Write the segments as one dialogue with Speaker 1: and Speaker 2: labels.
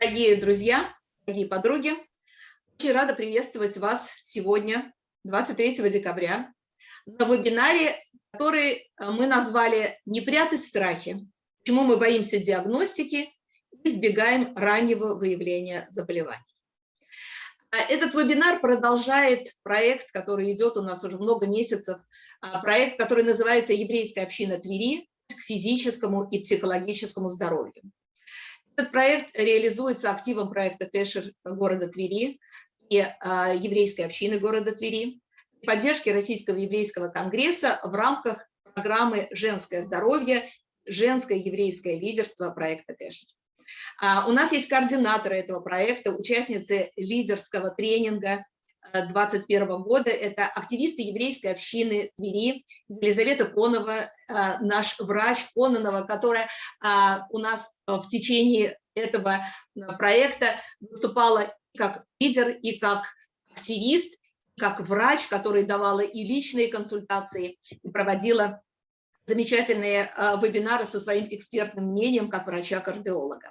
Speaker 1: Дорогие друзья, дорогие подруги, очень рада приветствовать вас сегодня, 23 декабря, на вебинаре, который мы назвали «Не прятать страхи. Почему мы боимся диагностики и избегаем раннего выявления заболеваний». А этот вебинар продолжает проект, который идет у нас уже много месяцев, а, проект, который называется «Еврейская община Твери к физическому и психологическому здоровью». Этот проект реализуется активом проекта Кэшер города Твери и а, еврейской общины города Твери, поддержки Российского еврейского конгресса в рамках программы «Женское здоровье», «Женское еврейское лидерство» проекта Кэшер. А, у нас есть координаторы этого проекта, участницы лидерского тренинга 2021 э, года. Это активисты еврейской общины Твери, Елизавета Конова, э, наш врач Кононова, которая а, у нас в течение этого э, проекта выступала как лидер и как активист, как врач, который давала и личные консультации, и проводила замечательные вебинары со своим экспертным мнением как врача-кардиолога.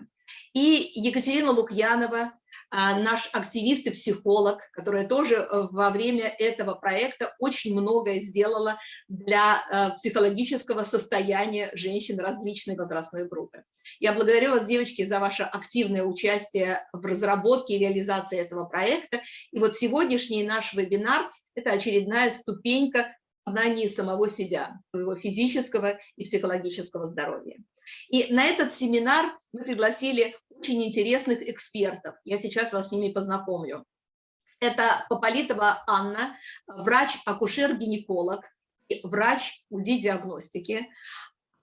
Speaker 1: И Екатерина Лукьянова, а, наш активист и психолог, которая тоже э, во время этого проекта очень многое сделала для э, психологического состояния женщин различной возрастной группы. Я благодарю вас, девочки, за ваше активное участие в разработке и реализации этого проекта. И вот сегодняшний наш вебинар – это очередная ступенька знании самого себя, своего физического и психологического здоровья. И на этот семинар мы пригласили очень интересных экспертов. Я сейчас вас с ними познакомлю. Это Пополитова Анна, врач-акушер-гинеколог, врач УДИ-диагностики,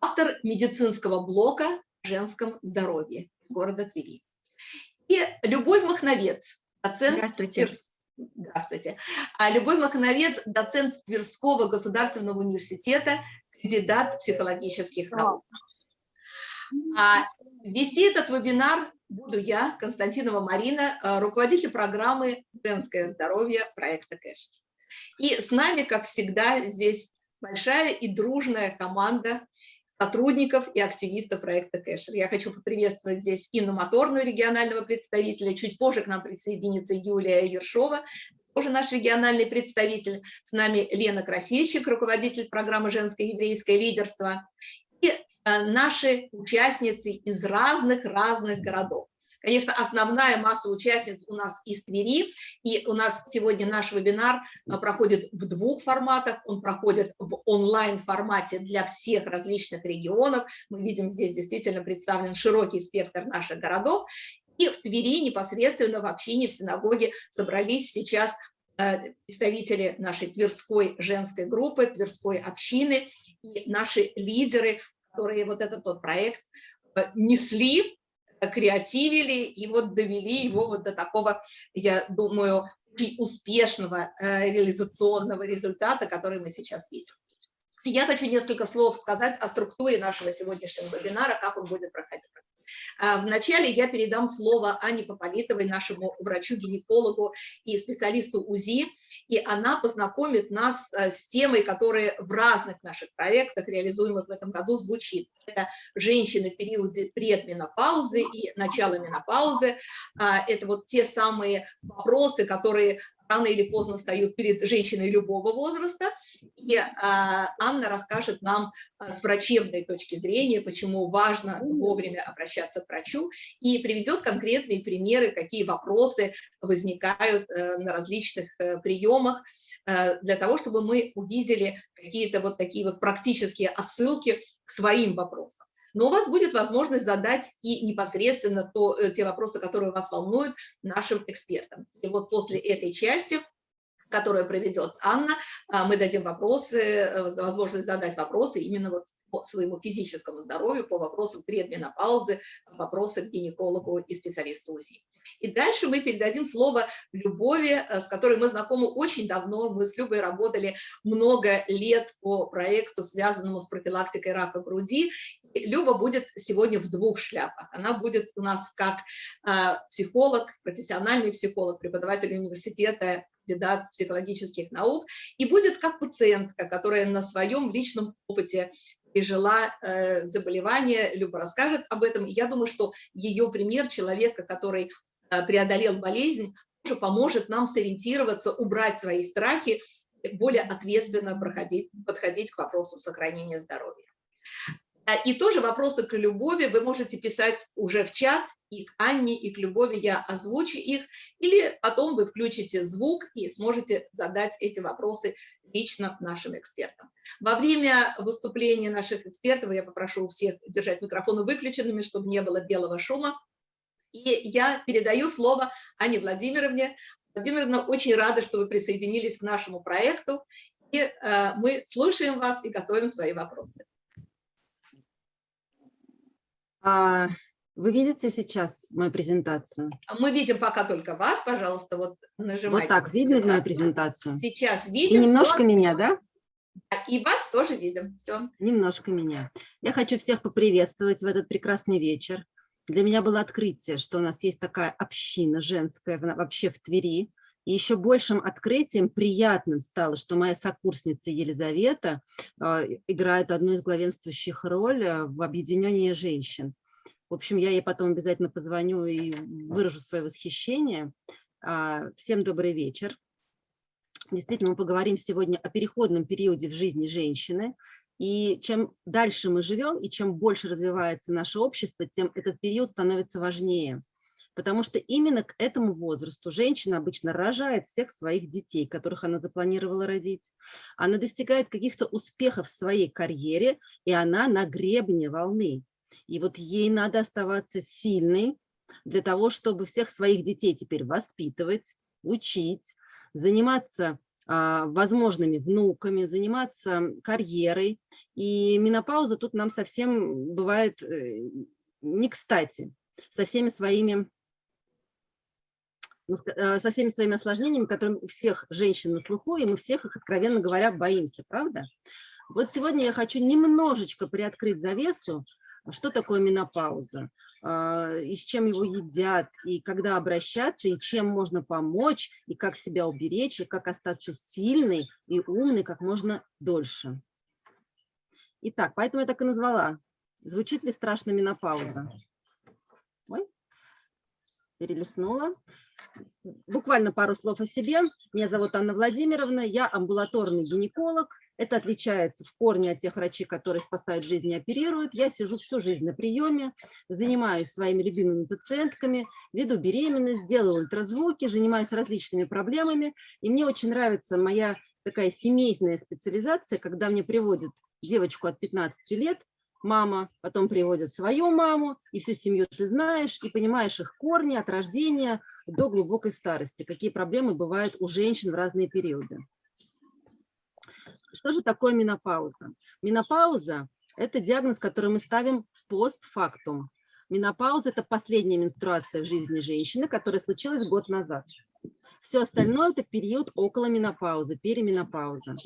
Speaker 1: автор медицинского блока о женском здоровье города Твери. И Любовь Махновец, доцент
Speaker 2: Здравствуйте.
Speaker 1: Здравствуйте. А Любовь Махновец, доцент Тверского государственного университета, кандидат психологических наук. А вести этот вебинар буду я, Константинова Марина, э, руководитель программы «Женское здоровье» проекта «Кэш». И с нами, как всегда, здесь большая и дружная команда сотрудников и активистов проекта Кэшер. Я хочу поприветствовать здесь Инну Моторную, регионального представителя. Чуть позже к нам присоединится Юлия Ершова, тоже наш региональный представитель. С нами Лена Красильщик, руководитель программы «Женское еврейское лидерство» и э, наши участницы из разных-разных городов. Конечно, основная масса участниц у нас из Твери, и у нас сегодня наш вебинар э, проходит в двух форматах. Он проходит в онлайн-формате для всех различных регионов. Мы видим здесь действительно представлен широкий спектр наших городов. И в Твери непосредственно в общине, в синагоге собрались сейчас э, представители нашей Тверской женской группы, Тверской общины и наши лидеры которые вот этот вот проект э, несли, креативили и вот довели его вот до такого, я думаю, успешного э, реализационного результата, который мы сейчас видим. Я хочу несколько слов сказать о структуре нашего сегодняшнего вебинара, как он будет проходить. А, вначале я передам слово Ане Пополитовой, нашему врачу-гинекологу и специалисту УЗИ, и она познакомит нас э, с темой, которая в разных наших проектах, реализуемых в этом году, звучит. Это женщины в периоде предменопаузы и начала менопаузы. А, это вот те самые вопросы, которые рано или поздно встают перед женщиной любого возраста. И а, Анна расскажет нам а, с врачебной точки зрения, почему важно вовремя обращаться к врачу, и приведет конкретные примеры, какие вопросы возникают а, на различных а, приемах, а, для того, чтобы мы увидели какие-то вот такие вот практические отсылки к своим вопросам но у вас будет возможность задать и непосредственно то, э, те вопросы, которые вас волнуют, нашим экспертам. И вот после этой части которую проведет Анна, а, мы дадим вопросы, э, возможность задать вопросы именно вот своему физическому здоровью, по вопросам предменопаузы, вопросы к гинекологу и специалисту УЗИ. И дальше мы передадим слово Любови, э, с которой мы знакомы очень давно. Мы с Любой работали много лет по проекту, связанному с профилактикой рака груди. И Люба будет сегодня в двух шляпах. Она будет у нас как э, психолог, профессиональный психолог, преподаватель университета кандидат психологических наук, и будет как пациентка, которая на своем личном опыте пережила э, заболевание, Люба расскажет об этом. Я думаю, что ее пример человека, который э, преодолел болезнь, тоже поможет нам сориентироваться, убрать свои страхи, более ответственно проходить, подходить к вопросам сохранения здоровья. А, и тоже вопросы к Любови вы можете писать уже в чат, и к Анне, и к Любови я озвучу их, или потом вы включите звук и сможете задать эти вопросы лично нашим экспертам. Во время выступления наших экспертов я попрошу всех держать микрофоны выключенными, чтобы не было белого шума. И я передаю слово Ане Владимировне. Владимировна, очень рада, что вы присоединились к нашему проекту. И э, мы слушаем вас и готовим свои вопросы.
Speaker 2: А, вы видите сейчас мою презентацию?
Speaker 1: Мы видим пока только вас, пожалуйста, вот нажимайте.
Speaker 2: Вот так, видно мою презентацию?
Speaker 1: Сейчас видим.
Speaker 2: И немножко все. меня, да?
Speaker 1: И вас тоже видим, все.
Speaker 2: Немножко меня. Я хочу всех поприветствовать в этот прекрасный вечер. Для меня было открытие, что у нас есть такая община женская вообще в Твери, и еще большим открытием, приятным стало, что моя сокурсница Елизавета э, играет одну из главенствующих ролей а, в объединении женщин. В общем, я ей потом обязательно позвоню и выражу свое восхищение. Э, всем добрый вечер. Действительно, мы поговорим сегодня о переходном периоде в жизни женщины. И чем дальше мы живем, и чем больше развивается наше общество, тем этот период становится важнее потому что именно к этому возрасту женщина обычно рожает всех своих детей, которых она запланировала родить. Она достигает каких-то успехов в своей карьере, и она на гребне волны. И вот ей надо оставаться сильной для того, чтобы всех своих детей теперь воспитывать, учить, заниматься а, возможными внуками, заниматься карьерой. И менопауза тут нам совсем бывает э, не кстати, со всеми своими со всеми своими осложнениями, которые у всех женщин на слуху, и мы всех их, откровенно говоря, боимся, правда? Вот сегодня я хочу немножечко приоткрыть завесу, что такое менопауза, а, и с чем его едят, и когда обращаться, и чем можно помочь, и как себя уберечь, и как остаться сильной и умной как можно дольше. Итак, поэтому я так и назвала. Звучит ли страшно менопауза? Перелистнула. Буквально пару слов о себе. Меня зовут Анна Владимировна, я амбулаторный гинеколог. Это отличается в корне от тех врачей, которые спасают жизнь и оперируют. Я сижу всю жизнь на приеме, занимаюсь своими любимыми пациентками, веду беременность, делаю ультразвуки, занимаюсь различными проблемами. И мне очень нравится моя такая семейная специализация, когда мне приводят девочку от 15 лет, мама, потом приводят свою маму, и всю семью ты знаешь, и понимаешь их корни от рождения до глубокой старости, какие проблемы бывают у женщин в разные периоды. Что же такое менопауза? Менопауза – это диагноз, который мы ставим постфактум. Менопауза – это последняя менструация в жизни женщины, которая случилась год назад. Все остальное – это период около менопаузы, переменопауза.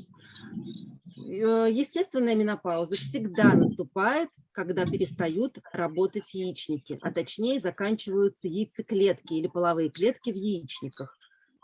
Speaker 2: Э, естественная менопауза всегда наступает, когда перестают работать яичники, а точнее заканчиваются яйцеклетки или половые клетки в яичниках.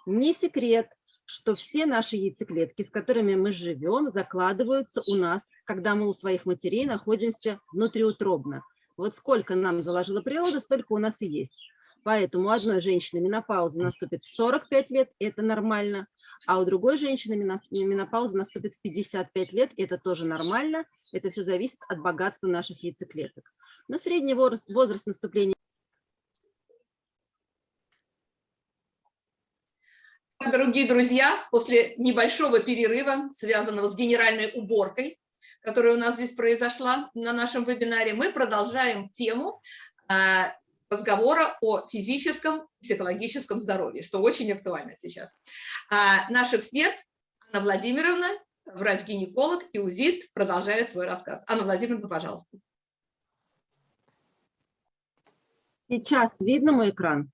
Speaker 2: Не секрет, что все наши яйцеклетки, с которыми мы живем, закладываются у нас, когда мы у своих матерей находимся внутриутробно. Вот сколько нам заложила природа, столько у нас и есть. Поэтому у одной женщины менопауза наступит в 45 лет, это нормально, а у другой женщины менопауза наступит в 55 лет, это тоже нормально. Это все зависит от богатства наших яйцеклеток. Но средний возраст, возраст наступления
Speaker 1: Дорогие друзья, после небольшого перерыва, связанного с генеральной уборкой, которая у нас здесь произошла на нашем вебинаре, мы продолжаем тему а, разговора о физическом и психологическом здоровье, что очень актуально сейчас. А наш эксперт Анна Владимировна, врач-гинеколог и УЗИст, продолжает свой рассказ. Анна Владимировна, пожалуйста.
Speaker 2: Сейчас видно мой экран?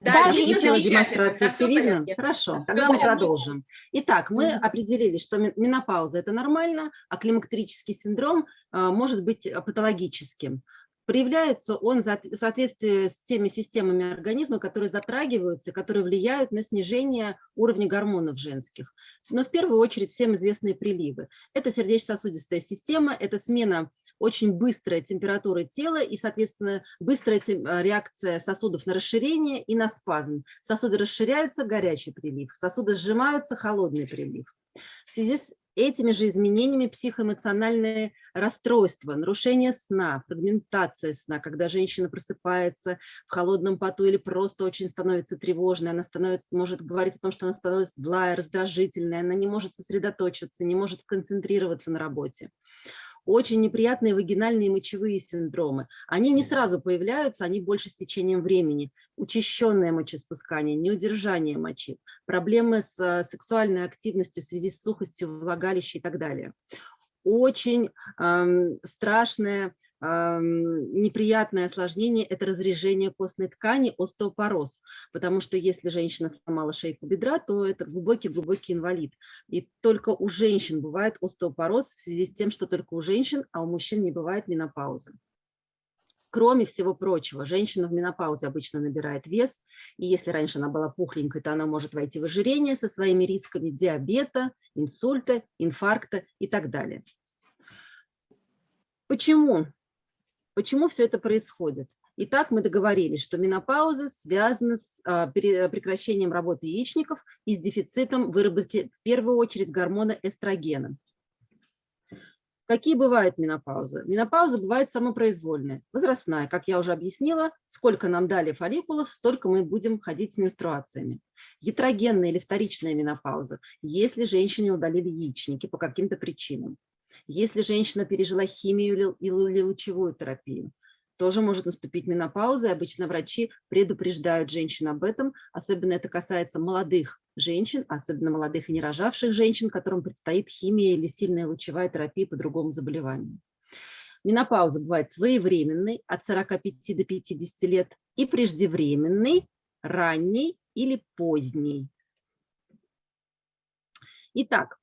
Speaker 1: Да, да видно
Speaker 2: демонстрация все видно? Хорошо, тогда мы продолжим. Итак, мы определили, что менопауза – это нормально, а климактерический синдром а, может быть патологическим. Проявляется он в соответствии с теми системами организма, которые затрагиваются, которые влияют на снижение уровня гормонов женских. Но в первую очередь всем известные приливы. Это сердечно-сосудистая система, это смена очень быстрая температура тела и, соответственно, быстрая реакция сосудов на расширение и на спазм. Сосуды расширяются – горячий прилив, сосуды сжимаются – холодный прилив. В связи с этими же изменениями психоэмоциональные расстройства, нарушение сна, фрагментация сна, когда женщина просыпается в холодном поту или просто очень становится тревожной, она становится, может говорить о том, что она становится злая, раздражительная, она не может сосредоточиться, не может концентрироваться на работе очень неприятные вагинальные мочевые синдромы. Они не сразу появляются, они больше с течением времени. Учащенное мочеспускание, неудержание мочи, проблемы с э, сексуальной активностью в связи с сухостью влагалища и так далее. Очень эм, страшное неприятное осложнение – это разрежение костной ткани, остеопороз, потому что если женщина сломала шейку бедра, то это глубокий-глубокий инвалид. И только у женщин бывает остеопороз в связи с тем, что только у женщин, а у мужчин не бывает менопаузы. Кроме всего прочего, женщина в менопаузе обычно набирает вес, и если раньше она была пухленькой, то она может войти в ожирение со своими рисками диабета, инсульта, инфаркта и так далее. Почему Почему все это происходит? Итак, мы договорились, что менопауза связана с а, прекращением работы яичников и с дефицитом выработки, в первую очередь, гормона эстрогена. Какие бывают менопаузы? Менопауза бывает самопроизвольная, возрастная. Как я уже объяснила, сколько нам дали фолликулов, столько мы будем ходить с менструациями. Ятрогенная или вторичная менопауза, если женщине удалили яичники по каким-то причинам. Если женщина пережила химию или лучевую терапию, тоже может наступить менопауза, и обычно врачи предупреждают женщин об этом, особенно это касается молодых женщин, особенно молодых и не рожавших женщин, которым предстоит химия или сильная лучевая терапия по другому заболеванию. Менопауза бывает своевременной, от 45 до 50 лет, и преждевременной, ранней или поздней. Итак,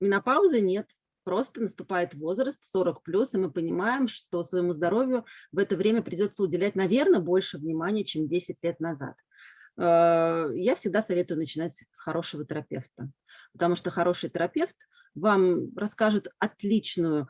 Speaker 2: менопаузы нет, просто наступает возраст 40 плюс, и мы понимаем, что своему здоровью в это время придется уделять, наверное, больше внимания, чем 10 лет назад. Э, я всегда советую начинать с хорошего терапевта, потому что хороший терапевт вам расскажет отличную,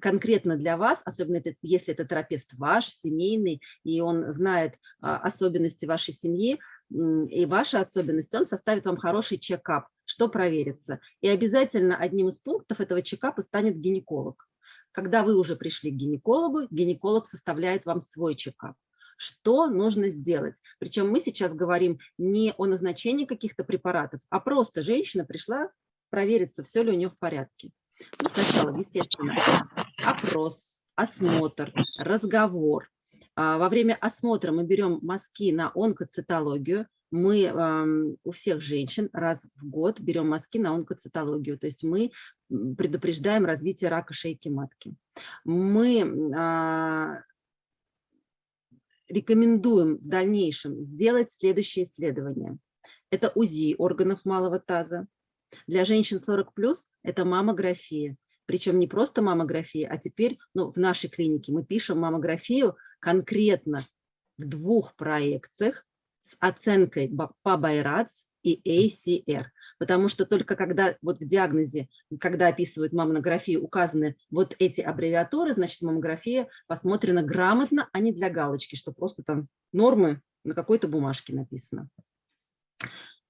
Speaker 2: конкретно для вас, особенно если это терапевт ваш, семейный, и он знает а, особенности вашей семьи, и ваши особенности, он составит вам хороший чекап, что проверится. И обязательно одним из пунктов этого чекапа станет гинеколог. Когда вы уже пришли к гинекологу, гинеколог составляет вам свой чекап. Что нужно сделать? Причем мы сейчас говорим не о назначении каких-то препаратов, а просто женщина пришла провериться, все ли у нее в порядке. Ну, сначала, естественно, опрос, осмотр, разговор, во время осмотра мы берем мазки на онкоцитологию. Мы у всех женщин раз в год берем мазки на онкоцитологию, то есть мы предупреждаем развитие рака шейки матки. Мы а, рекомендуем в дальнейшем сделать следующее исследование. Это УЗИ органов малого таза. Для женщин 40+, это маммография. Причем не просто маммография, а теперь ну, в нашей клинике мы пишем маммографию конкретно в двух проекциях с оценкой по Байрац и ACR. Потому что только когда вот в диагнозе, когда описывают маммографию, указаны вот эти аббревиатуры, значит маммография посмотрена грамотно, а не для галочки, что просто там нормы на какой-то бумажке написано.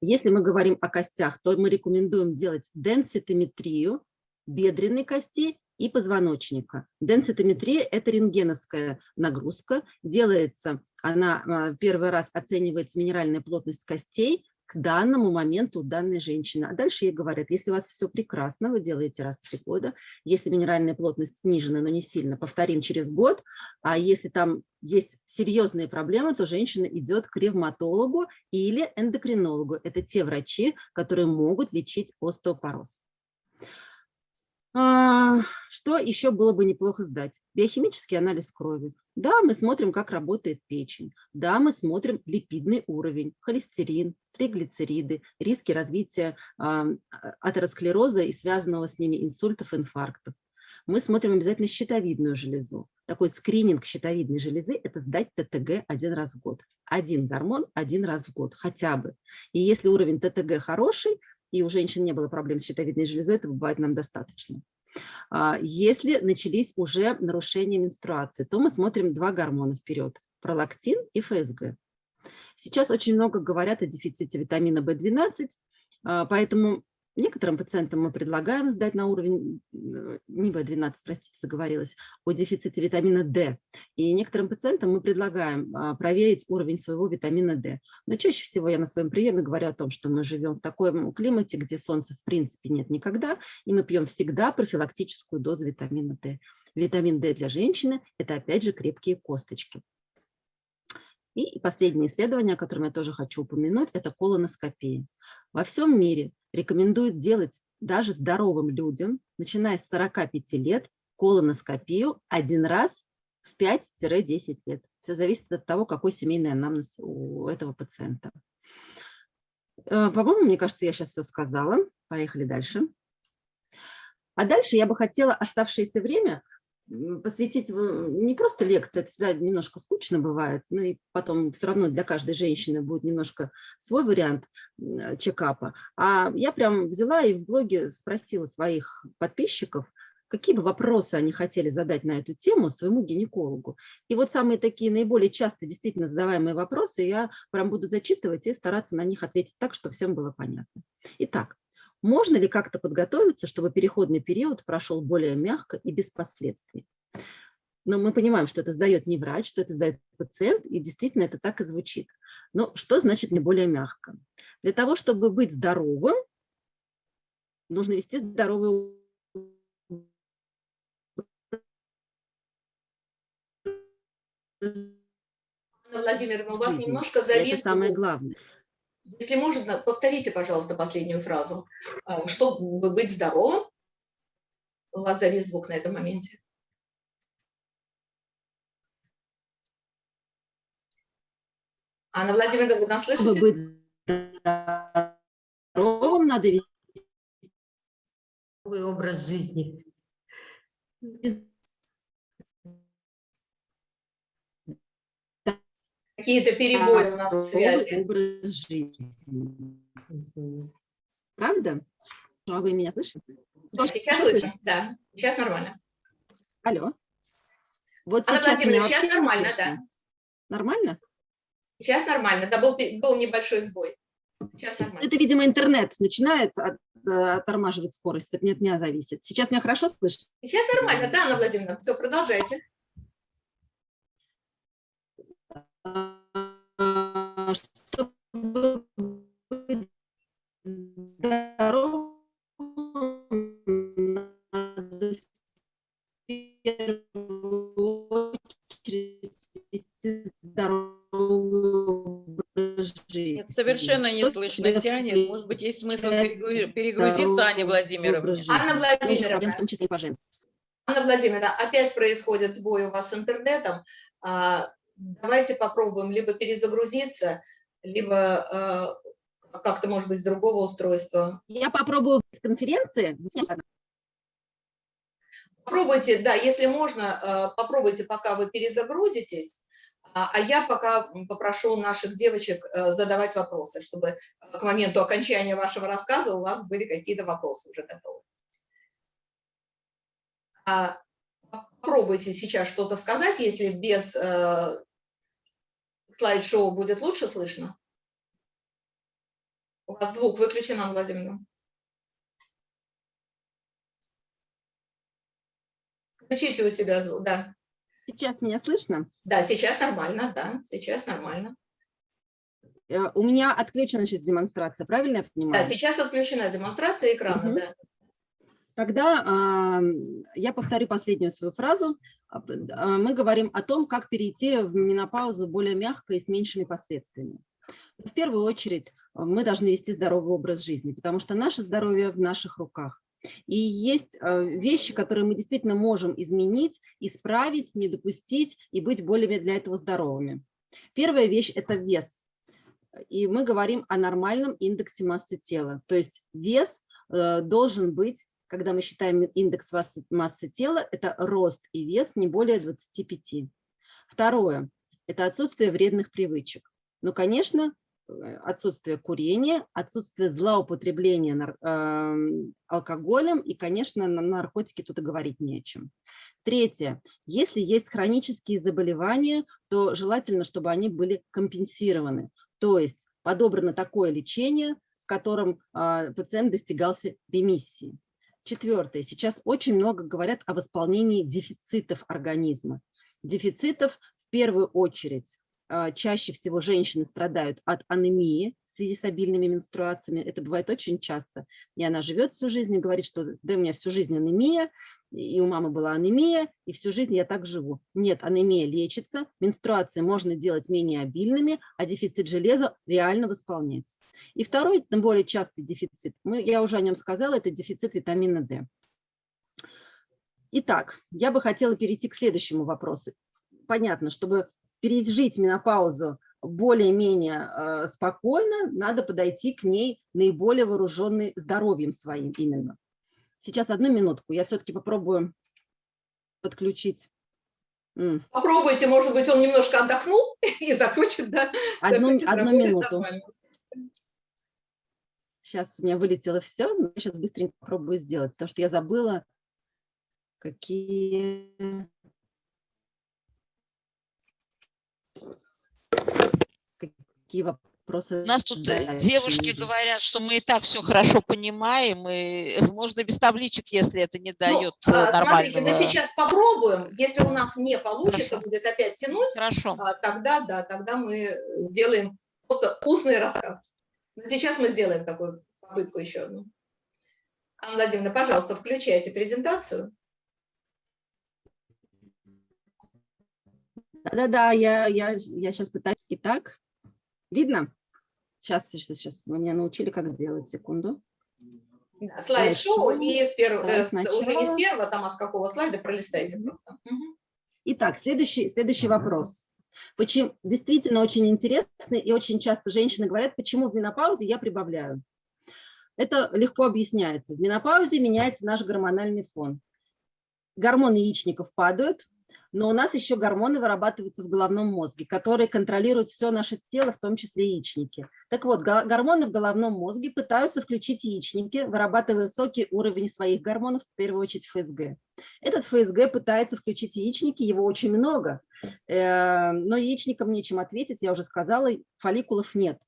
Speaker 2: Если мы говорим о костях, то мы рекомендуем делать денситометрию бедренной кости и позвоночника. Денситометрия – это рентгеновская нагрузка. Делается, она а, первый раз оценивается минеральная плотность костей к данному моменту данной женщины. А дальше ей говорят, если у вас все прекрасно, вы делаете раз в три года, если минеральная плотность снижена, но не сильно, повторим через год, а если там есть серьезные проблемы, то женщина идет к ревматологу или эндокринологу. Это те врачи, которые могут лечить остеопороз. А, что еще было бы неплохо сдать? Биохимический анализ крови. Да, мы смотрим, как работает печень. Да, мы смотрим липидный уровень, холестерин, триглицериды, риски развития а, атеросклероза и связанного с ними инсультов, инфарктов. Мы смотрим обязательно щитовидную железу. Такой скрининг щитовидной железы – это сдать ТТГ один раз в год. Один гормон один раз в год хотя бы. И если уровень ТТГ хороший, и у женщин не было проблем с щитовидной железой, это бывает нам достаточно. А, если начались уже нарушения менструации, то мы смотрим два гормона вперед – пролактин и ФСГ. Сейчас очень много говорят о дефиците витамина В12, а, поэтому некоторым пациентам мы предлагаем сдать на уровень, э, не В12, простите, заговорилась, о дефиците витамина D. И некоторым пациентам мы предлагаем а, проверить уровень своего витамина D. Но чаще всего я на своем приеме говорю о том, что мы живем в таком климате, где солнца в принципе нет никогда, и мы пьем всегда профилактическую дозу витамина D. Витамин D для женщины – это опять же крепкие косточки. И последнее исследование, о котором я тоже хочу упомянуть, это колоноскопия. Во всем мире рекомендуют делать даже здоровым людям, начиная с 45 лет, колоноскопию один раз в 5-10 лет. Все зависит от того, какой семейный анамнез у этого пациента. Э, по-моему, мне кажется, я сейчас все сказала. Поехали дальше. А дальше я бы хотела оставшееся время посвятить не просто лекции, это всегда немножко скучно бывает, но и потом все равно для каждой женщины будет немножко свой вариант чекапа. А я прям взяла и в блоге спросила своих подписчиков, какие бы вопросы они хотели задать на эту тему своему гинекологу. И вот самые такие наиболее часто действительно задаваемые вопросы я прям буду зачитывать и стараться на них ответить так, что всем было понятно. Итак, можно ли как-то подготовиться, чтобы переходный период прошел более мягко и без последствий? Но мы понимаем, что это сдает не врач, что это сдает пациент, и действительно это так и звучит. Но что значит не более мягко? Для того, чтобы быть здоровым, нужно вести здоровый
Speaker 1: Владимир, у вас немножко завис.
Speaker 2: Это самое главное.
Speaker 1: Если можно, повторите, пожалуйста, последнюю фразу. А, чтобы быть здоровым, у вас завис звук на этом моменте. Анна Владимировна, вы нас слышите?
Speaker 2: Чтобы быть здоровым, надо вести
Speaker 3: образ жизни.
Speaker 1: Какие-то перебои у нас в связи.
Speaker 2: образ жизни. Правда? А вы меня слышите?
Speaker 1: Сейчас слышно, да. Сейчас нормально.
Speaker 2: Алло. Вот
Speaker 1: Анна
Speaker 2: сейчас,
Speaker 1: Владимировна, сейчас нормально, да.
Speaker 2: Нормально?
Speaker 1: Сейчас нормально, да, был, был небольшой сбой. Сейчас нормально.
Speaker 2: Это, видимо, интернет начинает от, э, оттормаживать скорость, это не от меня зависит. Сейчас меня хорошо слышно?
Speaker 1: Сейчас нормально, да, Анна Владимировна, все, продолжайте.
Speaker 2: Чтобы быть здоровым, надо в первую очередь вести здоровый образ жизни.
Speaker 4: Нет, совершенно не слышно тянет. Может быть, есть смысл перегрузиться, Аня Владимировна.
Speaker 1: Анна Владимировна.
Speaker 2: В том числе и по.
Speaker 1: Анна Владимировна, опять происходит сбой у вас с интернетом. А, давайте попробуем либо перезагрузиться, либо э, как-то, может быть, с другого устройства.
Speaker 2: Я попробую с конференции.
Speaker 1: Попробуйте, да, если можно, э, попробуйте, пока вы перезагрузитесь, а, а я пока попрошу наших девочек э, задавать вопросы, чтобы к моменту окончания вашего рассказа у вас были какие-то вопросы уже готовы. А, попробуйте сейчас что-то сказать, если без слайд-шоу будет лучше слышно? У вас звук выключен, Анна Владимировна. Включите у себя звук, да.
Speaker 2: Сейчас меня слышно?
Speaker 1: Да, сейчас нормально, да, сейчас нормально.
Speaker 2: Э, у меня отключена сейчас демонстрация, правильно я понимаю?
Speaker 1: Да, сейчас отключена демонстрация экрана, угу. да.
Speaker 2: Тогда э, я повторю последнюю свою фразу. А, мы говорим о том, как перейти в менопаузу более мягко и с меньшими последствиями. В первую очередь мы должны вести здоровый образ жизни, потому что наше здоровье в наших руках. И есть а, вещи, которые мы действительно можем изменить, исправить, не допустить и быть более для этого здоровыми. Первая вещь – это вес. И мы говорим о нормальном индексе массы тела. То есть вес э, должен быть когда мы считаем индекс массы, тела, это рост и вес не более 25. Второе – это отсутствие вредных привычек. Ну, конечно, э, отсутствие курения, отсутствие злоупотребления э, алкоголем и, конечно, на наркотики тут и говорить не о чем. Третье. Если есть хронические заболевания, то желательно, чтобы они были компенсированы. То есть подобрано такое лечение, в котором э, пациент достигался ремиссии. Четвертое. Сейчас очень много говорят о восполнении дефицитов организма. Дефицитов в первую очередь. А, чаще всего женщины страдают от анемии в связи с обильными менструациями. Это бывает очень часто. И она живет всю жизнь и говорит, что да, у меня всю жизнь анемия, и у мамы была анемия, и всю жизнь я так живу. Нет, анемия лечится, менструации можно делать менее обильными, а дефицит железа реально восполнять. И второй, более частый дефицит, мы, я уже о нем сказала, это дефицит витамина D. Итак, я бы хотела перейти к следующему вопросу. Понятно, чтобы пережить менопаузу более-менее э, спокойно, надо подойти к ней наиболее вооруженной здоровьем своим именно. Сейчас одну минутку, я все-таки попробую подключить.
Speaker 1: Попробуйте, может быть, он немножко отдохнул и захочет, да?
Speaker 2: Одну, одну минуту. Нормально. Сейчас у меня вылетело все, но я сейчас быстренько попробую сделать, потому что я забыла, какие... Какие вопросы?
Speaker 3: У нас тут э, дальше девушки говорят, что мы и так все хорошо понимаем, и можно без табличек, если это не дает ну, нормального...
Speaker 1: Смотрите, мы сейчас попробуем, если у нас не получится, хорошо. будет опять тянуть,
Speaker 3: хорошо.
Speaker 1: А, тогда, да, тогда мы сделаем просто устный рассказ. Сейчас мы сделаем такую попытку еще одну. Анна Владимировна, пожалуйста, включайте презентацию.
Speaker 2: Да-да-да, я, я, я сейчас пытаюсь. Итак, видно? Сейчас, сейчас, сейчас. Вы меня научили, как делать. Секунду.
Speaker 1: Слайд-шоу и с перв... э, уже не с первого, там, а с какого слайда пролистайте просто.
Speaker 2: Итак, следующий, следующий вопрос. Почему, действительно очень интересно, и очень часто женщины говорят, почему в менопаузе я прибавляю. Это легко объясняется. В менопаузе меняется наш гормональный фон. Гормоны яичников падают, но у нас еще гормоны вырабатываются в головном мозге, которые контролируют все наше тело, в том числе яичники. Так вот, гормоны в головном мозге пытаются включить яичники, вырабатывая высокий уровень своих гормонов, в первую очередь ФСГ. Этот ФСГ пытается включить яичники, его очень много, э, но яичникам нечем ответить, я уже сказала, фолликулов нет.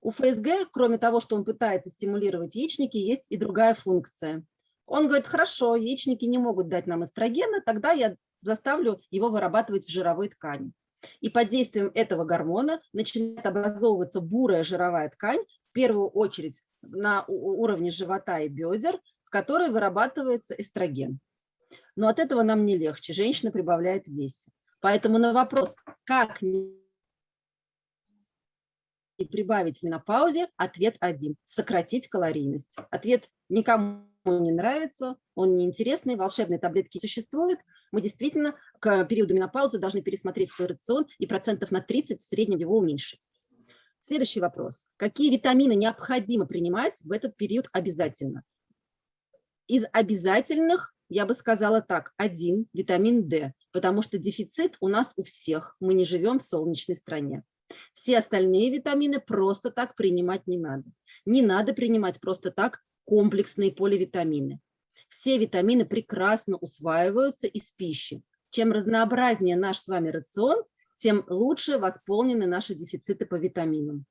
Speaker 2: У ФСГ, кроме того, что он пытается стимулировать яичники, есть и другая функция. Он говорит, хорошо, яичники не могут дать нам эстрогена, тогда я заставлю его вырабатывать в жировой ткани. И под действием этого гормона начинает образовываться бурая жировая ткань, в первую очередь на уровне живота и бедер, в которой вырабатывается эстроген. Но от этого нам не легче, женщина прибавляет в весе. Поэтому на вопрос, как не прибавить в менопаузе, ответ один – сократить калорийность. Ответ никому не нравится, он неинтересный, волшебные таблетки существуют, мы действительно к периоду менопаузы должны пересмотреть свой рацион и процентов на 30 в среднем его уменьшить. Следующий вопрос. Какие витамины необходимо принимать в этот период обязательно? Из обязательных я бы сказала так, один, витамин D, потому что дефицит у нас у всех, мы не живем в солнечной стране. Все остальные витамины просто так принимать не надо. Не надо принимать просто так комплексные поливитамины. Все витамины прекрасно усваиваются из пищи. Чем разнообразнее наш с вами рацион, тем лучше восполнены наши дефициты по витаминам.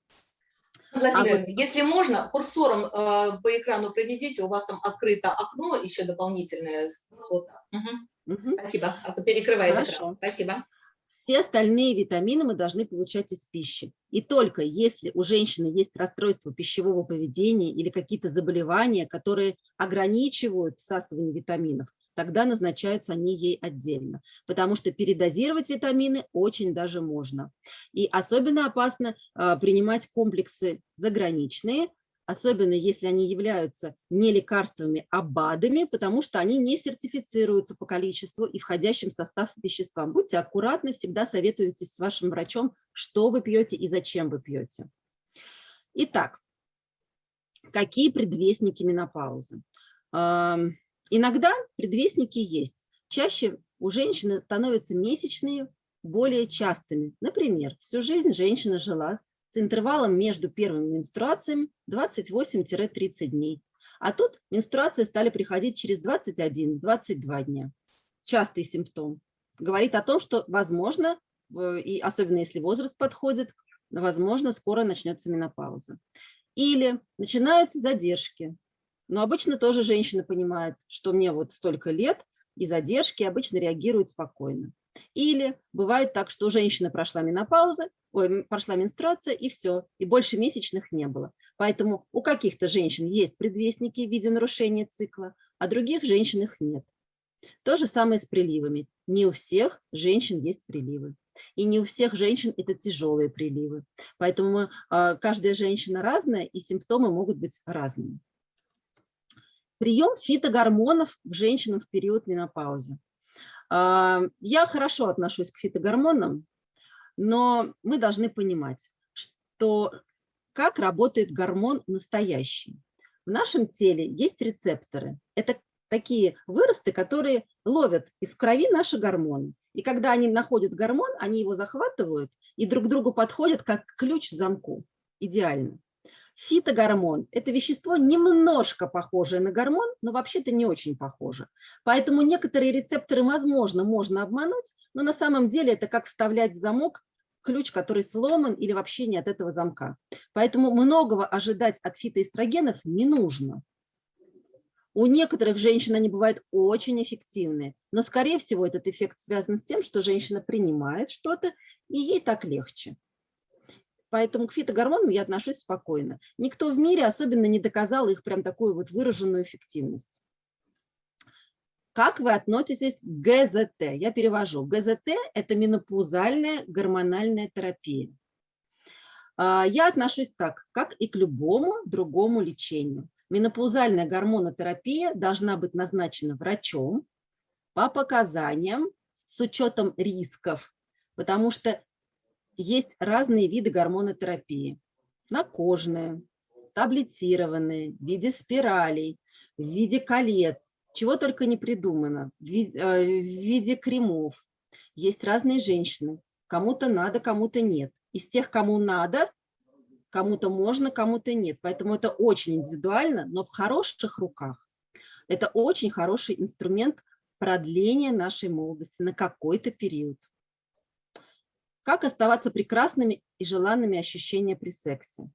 Speaker 1: Владимир, а вот... если можно, курсором э, по экрану проведите, у вас там открыто окно еще дополнительное. Вот. Угу. Угу. Спасибо, а то перекрывает Хорошо. экран. Спасибо.
Speaker 2: Все остальные витамины мы должны получать из пищи. И только если у женщины есть расстройство пищевого поведения или какие-то заболевания, которые ограничивают всасывание витаминов, тогда назначаются они ей отдельно, потому что передозировать витамины очень даже можно. И особенно опасно э, принимать комплексы заграничные, особенно если они являются не лекарствами, а БАДами, потому что они не сертифицируются по количеству и входящим в состав веществам. Будьте аккуратны, всегда советуйтесь с вашим врачом, что вы пьете и зачем вы пьете. Итак, какие предвестники менопаузы? Иногда предвестники есть. Чаще у женщины становятся месячные более частыми. Например, всю жизнь женщина жила с интервалом между первыми менструациями 28-30 дней. А тут менструации стали приходить через 21-22 дня. Частый симптом. Говорит о том, что, возможно, и особенно если возраст подходит, возможно, скоро начнется менопауза. Или начинаются задержки. Но обычно тоже женщина понимает, что мне вот столько лет, и задержки обычно реагируют спокойно. Или бывает так, что у женщины прошла менопауза, ой, прошла менструация, и все, и больше месячных не было. Поэтому у каких-то женщин есть предвестники в виде нарушения цикла, а других женщин их нет. То же самое с приливами. Не у всех женщин есть приливы. И не у всех женщин это тяжелые приливы. Поэтому э, каждая женщина разная, и симптомы могут быть разными. Прием фитогормонов к женщинам в период менопаузы. Я хорошо отношусь к фитогормонам, но мы должны понимать, что как работает гормон настоящий. В нашем теле есть рецепторы. Это такие выросты, которые ловят из крови наши гормоны. И когда они находят гормон, они его захватывают и друг к другу подходят как ключ к замку. Идеально. Фитогормон – это вещество немножко похожее на гормон, но вообще-то не очень похоже. Поэтому некоторые рецепторы, возможно, можно обмануть, но на самом деле это как вставлять в замок ключ, который сломан или вообще не от этого замка. Поэтому многого ожидать от фитоэстрогенов не нужно. У некоторых женщин они бывают очень эффективны, но, скорее всего, этот эффект связан с тем, что женщина принимает что-то, и ей так легче. Поэтому к фитогормонам я отношусь спокойно. Никто в мире особенно не доказал их прям такую вот выраженную эффективность. Как вы относитесь к ГЗТ? Я перевожу. ГЗТ – это менопаузальная гормональная терапия. А, я отношусь так, как и к любому другому лечению. Менопаузальная гормонотерапия должна быть назначена врачом по показаниям с учетом рисков, потому что есть разные виды гормонотерапии. Накожные, таблетированные, в виде спиралей, в виде колец, чего только не придумано, в э, виде кремов. Есть разные женщины, кому-то надо, кому-то нет. Из тех, кому надо, кому-то можно, кому-то нет. Поэтому это очень индивидуально, но в хороших руках. Это очень хороший инструмент продления нашей молодости на какой-то период. Как оставаться прекрасными и желанными ощущения при сексе?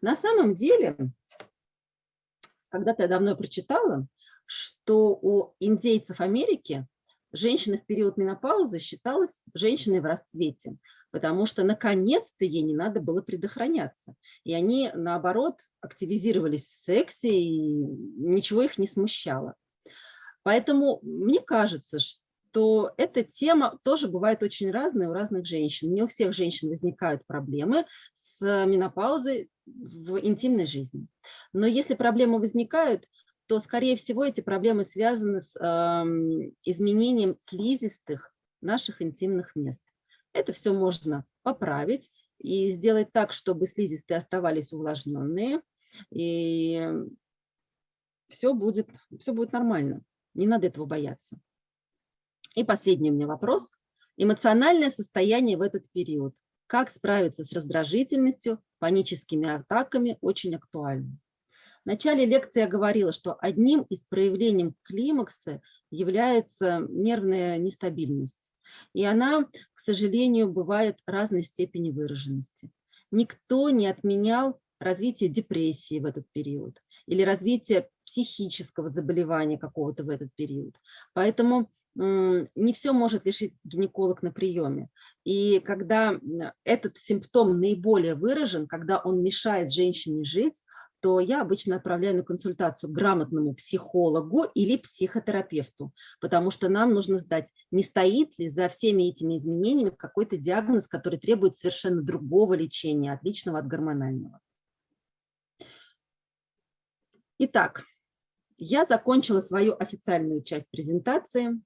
Speaker 2: На самом деле, когда-то я давно прочитала, что у индейцев Америки женщина в период менопаузы считалась женщиной в расцвете, потому что наконец-то ей не надо было предохраняться. И они, наоборот, активизировались в сексе, и ничего их не смущало. Поэтому мне кажется, что эта тема тоже бывает очень разная у разных женщин. Не у всех женщин возникают проблемы с менопаузой в интимной жизни. Но если проблемы возникают, то, скорее всего, эти проблемы связаны с э, изменением слизистых наших интимных мест. Это все можно поправить и сделать так, чтобы слизистые оставались увлажненные, и все будет, все будет нормально. Не надо этого бояться. И последний у меня вопрос. Эмоциональное состояние в этот период. Как справиться с раздражительностью, паническими атаками очень актуально. В начале лекции я говорила, что одним из проявлений климакса является нервная нестабильность. И она, к сожалению, бывает разной степени выраженности. Никто не отменял развитие депрессии в этот период или развитие психического заболевания какого-то в этот период. Поэтому не все может решить гинеколог на приеме. И когда этот симптом наиболее выражен, когда он мешает женщине жить, то я обычно отправляю на консультацию грамотному психологу или психотерапевту, потому что нам нужно сдать, не стоит ли за всеми этими изменениями какой-то диагноз, который требует совершенно другого лечения, отличного от гормонального. Итак, я закончила свою официальную часть презентации.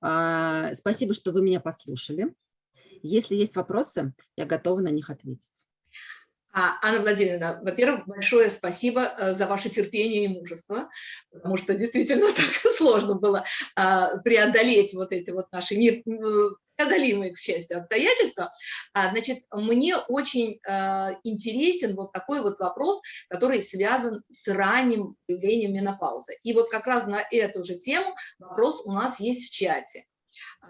Speaker 2: А, спасибо, что вы меня послушали. Если есть вопросы, я готова на них ответить.
Speaker 1: А, Анна Владимировна, во-первых, большое спасибо э, за ваше терпение и мужество, потому что действительно так сложно было а, преодолеть вот эти вот наши непреодолимые, к счастью, обстоятельства. А, значит, мне очень э, интересен вот такой вот вопрос, который связан с ранним появлением менопаузы. И вот как раз на эту же тему вопрос у нас есть в чате.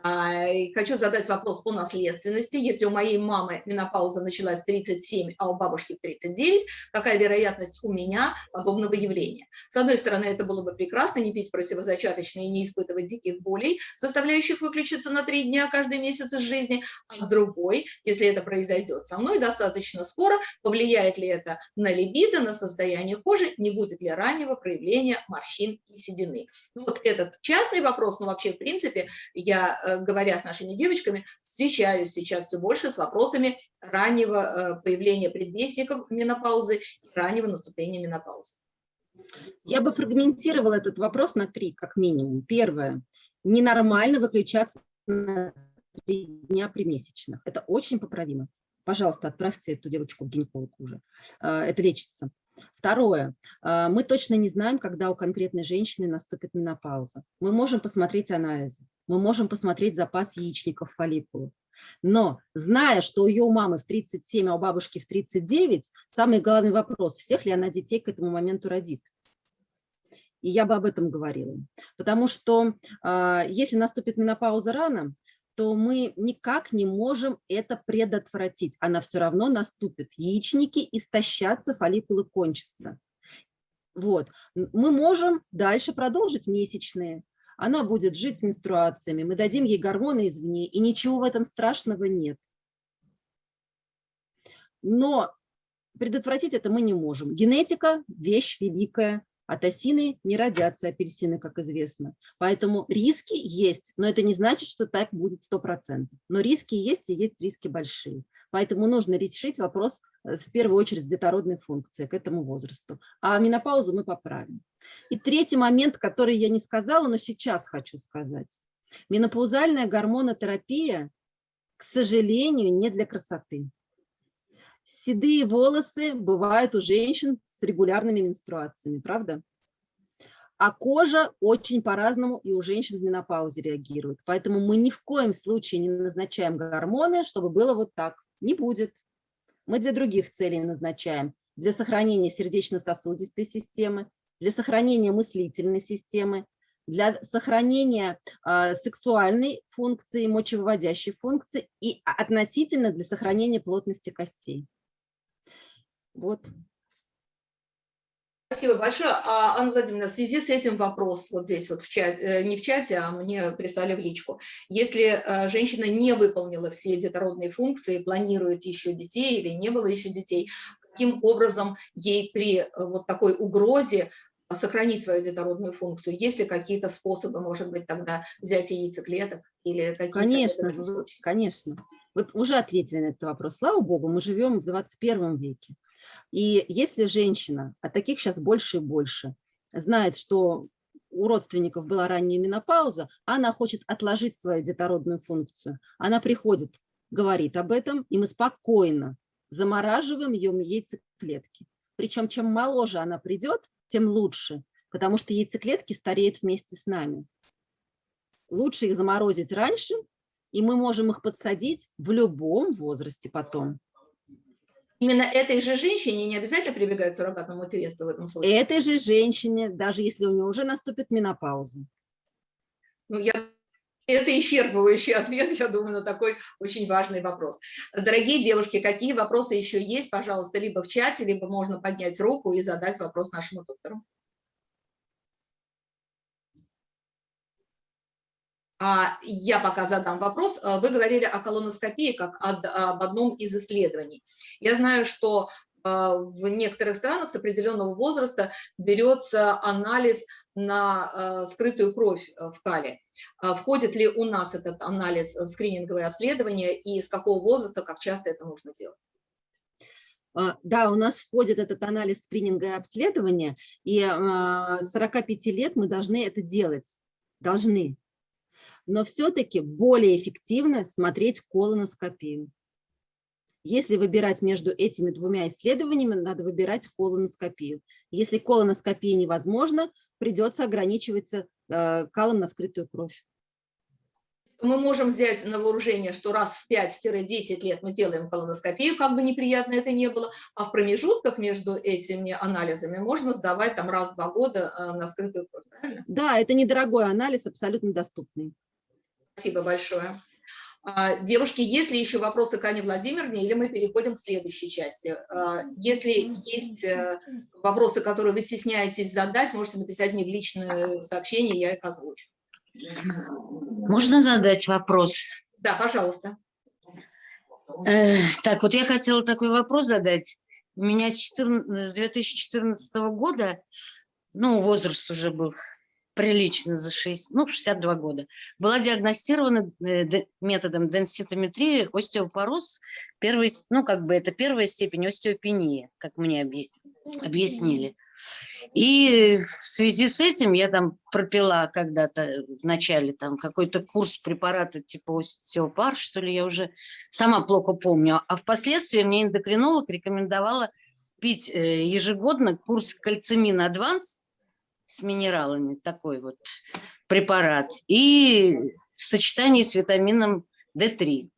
Speaker 1: А, хочу задать вопрос по наследственности. Если у моей мамы менопауза началась в 37, а у бабушки в 39, какая вероятность у меня подобного явления? С одной стороны, это было бы прекрасно, не пить противозачаточные и не испытывать диких болей, заставляющих выключиться на три дня каждый месяц из жизни. А с другой, если это произойдет со мной достаточно скоро, повлияет ли это на либидо, на состояние кожи, не будет ли раннего проявления морщин и седины? Ну, вот этот частный вопрос, но вообще, в принципе, я Э, говоря с нашими девочками, встречаюсь сейчас все больше с вопросами раннего э, появления предвестников менопаузы и раннего наступления менопаузы.
Speaker 2: Я бы фрагментировала этот вопрос на три, как минимум. Первое. Ненормально выключаться на три дня при месячных. Это очень поправимо. Пожалуйста, отправьте эту девочку к гинекологу уже. Э, это лечится. Второе. Мы точно не знаем, когда у конкретной женщины наступит менопауза. Мы можем посмотреть анализы мы можем посмотреть запас яичников фолликулы. Но зная, что у ее мамы в 37, а у бабушки в 39, самый главный вопрос, всех ли она детей к этому моменту родит. И я бы об этом говорила. Потому что э, если наступит менопауза рано, то мы никак не можем это предотвратить. Она все равно наступит. Яичники истощатся, фолликулы кончатся. Вот. Мы можем дальше продолжить месячные, она будет жить с менструациями, мы дадим ей гормоны извне, и ничего в этом страшного нет. Но предотвратить это мы не можем. Генетика – вещь великая, от осины не родятся апельсины, как известно. Поэтому риски есть, но это не значит, что так будет 100%. Но риски есть, и есть риски большие. Поэтому нужно решить вопрос э, в первую очередь с детородной функцией к этому возрасту. А менопаузу мы поправим. И третий момент, который я не сказала, но сейчас хочу сказать. Менопаузальная гормонотерапия, к сожалению, не для красоты. Седые волосы бывают у женщин с регулярными менструациями, правда? А кожа очень по-разному и у женщин в менопаузе реагирует. Поэтому мы ни в коем случае не назначаем гормоны, чтобы было вот так. Не будет. Мы для других целей назначаем. Для сохранения сердечно-сосудистой системы, для сохранения мыслительной системы, для сохранения э, сексуальной функции, мочевыводящей функции и относительно для сохранения плотности костей. Вот.
Speaker 1: Спасибо большое. А, Анна Владимировна, в связи с этим вопрос вот здесь вот в чате, э, не в чате, а мне прислали в личку. Если э, женщина не выполнила все детородные функции, планирует еще детей или не было еще детей, каким образом ей при э, вот такой угрозе сохранить свою детородную функцию? Есть ли какие-то способы, может быть, тогда взять яйцеклеток или какие
Speaker 2: Конечно, конечно. Вы уже ответили на этот вопрос. Слава богу, мы живем в 21 веке. И если женщина, а таких сейчас больше и больше, знает, что у родственников была ранняя менопауза, она хочет отложить свою детородную функцию. Она приходит, говорит об этом, и мы спокойно замораживаем ее яйцеклетки. Причем чем моложе она придет, тем лучше, потому что яйцеклетки стареют вместе с нами. Лучше их заморозить раньше, и мы можем их подсадить в любом возрасте потом.
Speaker 1: Именно этой же женщине не обязательно прибегать к суррогатному материнству в этом случае?
Speaker 2: Этой же женщине, даже если у нее уже наступит менопауза.
Speaker 1: Ну, я это исчерпывающий ответ, я думаю, на такой очень важный вопрос. Дорогие девушки, какие вопросы еще есть, пожалуйста, либо в чате, либо можно поднять руку и задать вопрос нашему доктору. Я пока задам вопрос. Вы говорили о колоноскопии как об одном из исследований. Я знаю, что а, в некоторых странах с определенного возраста берется анализ на а, скрытую кровь а, в кале. Входит ли у нас этот анализ в скрининговое обследование и с какого возраста, как часто это нужно делать?
Speaker 2: Да, у нас входит этот анализ скрининга и обследования, и с 45 лет мы должны это делать, должны. Но все-таки более эффективно смотреть колоноскопию. Если выбирать между этими двумя исследованиями, надо выбирать колоноскопию. Если колоноскопия невозможна, придется ограничиваться э, калом на скрытую кровь.
Speaker 1: Мы можем взять на вооружение, что раз в 5-10 лет мы делаем колоноскопию, как бы неприятно это не было, а в промежутках между этими анализами можно сдавать там раз в два года э, на скрытую кровь, правильно?
Speaker 2: Да, это недорогой анализ, абсолютно доступный.
Speaker 1: Спасибо большое. А, девушки, есть ли еще вопросы к Ане Владимировне, или мы переходим к следующей части? А, если есть э, вопросы, которые вы стесняетесь задать, можете написать мне в личное сообщение, я их озвучу.
Speaker 5: Можно задать вопрос?
Speaker 1: Да, пожалуйста.
Speaker 5: Э, так, вот я хотела такой вопрос задать. У меня с, 14, с 2014 года, ну, возраст уже был прилично за 6, ну, 62 года, была диагностирована э, методом денситометрии остеопороз, первый, ну, как бы это первая степень остеопении, как мне объяснили. И в связи с этим я там пропила когда-то в начале там какой-то курс препарата типа остеопар, что ли, я уже сама плохо помню. А впоследствии мне эндокринолог рекомендовала пить э, ежегодно курс кальцимин адванс с минералами, такой вот препарат, и в сочетании с витамином D3.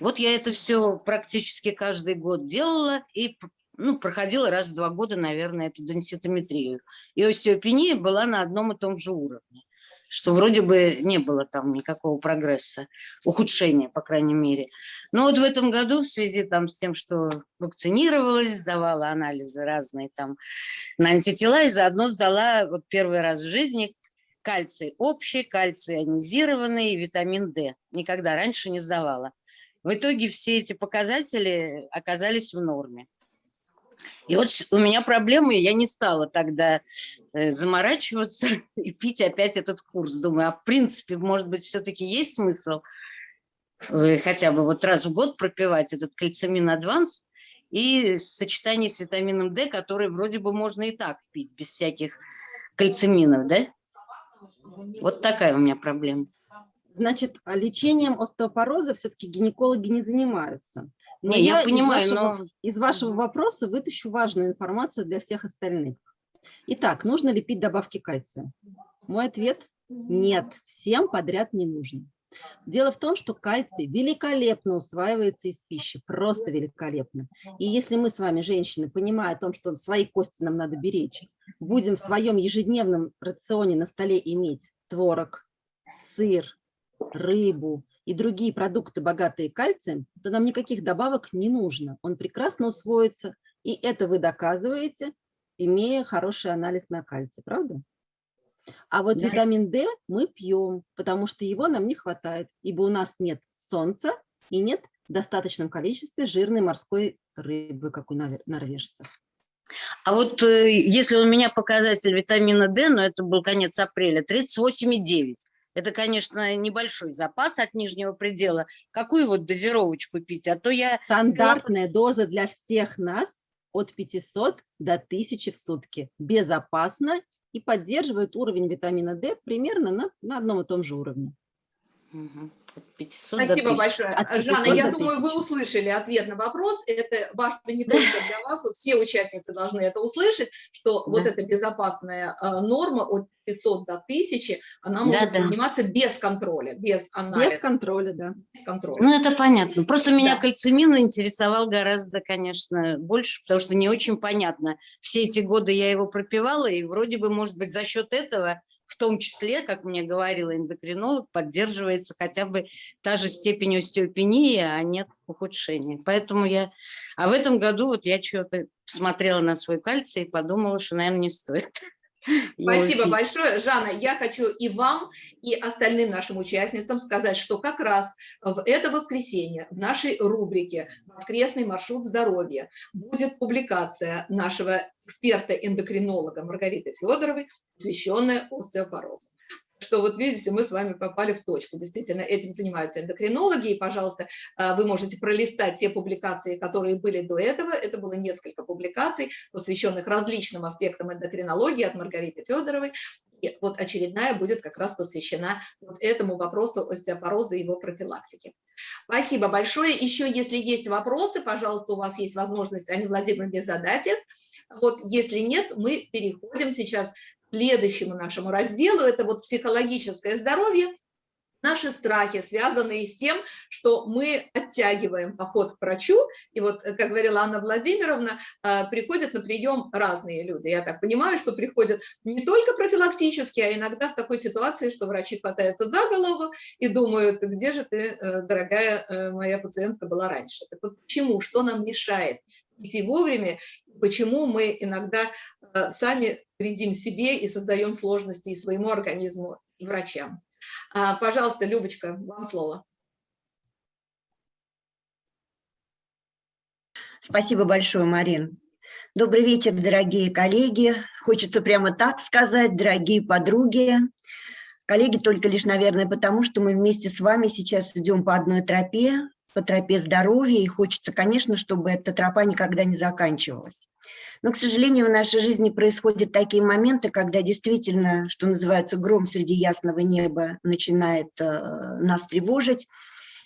Speaker 5: Вот я это все практически каждый год делала и ну, проходила раз в два года, наверное, эту денситометрию. И остеопения была на одном и том же уровне, что вроде бы не было там никакого прогресса, ухудшения, по крайней мере. Но вот в этом году в связи там с тем, что вакцинировалась, сдавала анализы разные там на антитела и заодно сдала вот первый раз в жизни кальций общий, кальций ионизированный витамин D. Никогда раньше не сдавала. В итоге все эти показатели оказались в норме. И вот у меня проблемы, я не стала тогда э, заморачиваться и пить опять этот курс. Думаю, а в принципе, может быть, все-таки есть смысл э, хотя бы вот раз в год пропивать этот кальцимин адванс и сочетание с витамином D, который вроде бы можно и так пить, без всяких кальциминов, да? Вот такая у меня проблема.
Speaker 2: Значит, лечением остеопороза все-таки гинекологи не занимаются.
Speaker 5: Но не, я, я понимаю,
Speaker 2: из вашего,
Speaker 5: но...
Speaker 2: Из вашего вопроса вытащу важную информацию для всех остальных. Итак, нужно ли пить добавки кальция? Мой ответ – нет, всем подряд не нужно. Дело в том, что кальций великолепно усваивается из пищи, просто великолепно. И если мы с вами, женщины, понимая о том, что свои кости нам надо беречь, будем в своем ежедневном рационе на столе иметь творог, сыр, рыбу и другие продукты, богатые кальцием, то нам никаких добавок не нужно. Он прекрасно усвоится, и это вы доказываете, имея хороший анализ на кальций, правда? А вот да. витамин D мы пьем, потому что его нам не хватает, ибо у нас нет солнца и нет в достаточном количестве жирной морской рыбы, как у норвежцев.
Speaker 5: А вот э, если у меня показатель витамина D, но это был конец апреля, 38,9, это, конечно, небольшой запас от нижнего предела. Какую вот дозировочку пить? А то я...
Speaker 2: Стандартная доза для всех нас от 500 до 1000 в сутки. Безопасно и поддерживает уровень витамина D примерно на, на одном и том же уровне.
Speaker 1: 500 Спасибо большое. Жанна, я думаю, вы услышали ответ на вопрос. Это важно не только для вас, вот все участницы должны это услышать, что да. вот эта безопасная э, норма от 500 до 1000, она может да, приниматься без контроля, без анализа.
Speaker 2: Без контроля, да.
Speaker 5: Без контроля. Ну, это понятно. Просто да. меня кальцимин интересовал гораздо, конечно, больше, потому что не очень понятно. Все эти годы я его пропивала, и вроде бы, может быть, за счет этого в том числе, как мне говорила эндокринолог, поддерживается хотя бы та же степень остеопении, а нет ухудшения. Поэтому я... А в этом году вот я что-то смотрела на свой кальций и подумала, что, наверное, не стоит.
Speaker 1: Спасибо большое. Жанна, я хочу и вам, и остальным нашим участницам сказать, что как раз в это воскресенье в нашей рубрике «Воскресный маршрут здоровья» будет публикация нашего эксперта-эндокринолога Маргариты Федоровой, посвященная остеопорозу. Что вот видите, мы с вами попали в точку. Действительно, этим занимаются эндокринологи, и, пожалуйста, э, вы можете пролистать те публикации, которые были до этого. Это было несколько публикаций, посвященных различным аспектам эндокринологии от Маргариты Федоровой. И вот очередная будет как раз посвящена вот этому вопросу остеопороза и его профилактики. Спасибо большое. Еще, если есть вопросы, пожалуйста, у вас есть возможность, Анне Владимировне, задать их. Вот если нет, мы переходим сейчас следующему нашему разделу. Это вот психологическое здоровье наши страхи, связанные с тем, что мы оттягиваем поход к врачу, и вот, э, как говорила Анна Владимировна, э, приходят на прием разные люди. Я так понимаю, что приходят не только профилактически, а иногда в такой ситуации, что врачи хватаются за голову и думают, где же ты, э, дорогая моя пациентка, была раньше. Так вот, почему, что нам мешает идти вовремя, почему мы иногда сами вредим себе и создаем сложности и своему организму, и врачам. А, пожалуйста, Любочка, вам слово.
Speaker 6: Спасибо большое, Марин. Добрый вечер, дорогие коллеги. Хочется прямо так сказать, дорогие подруги. Коллеги только лишь, наверное, потому, что мы вместе с вами сейчас идем по одной тропе, по тропе здоровья, и хочется, конечно, чтобы эта тропа никогда не заканчивалась. Но, к сожалению, в нашей жизни происходят такие моменты, когда действительно, что называется, гром среди ясного неба начинает э, нас тревожить.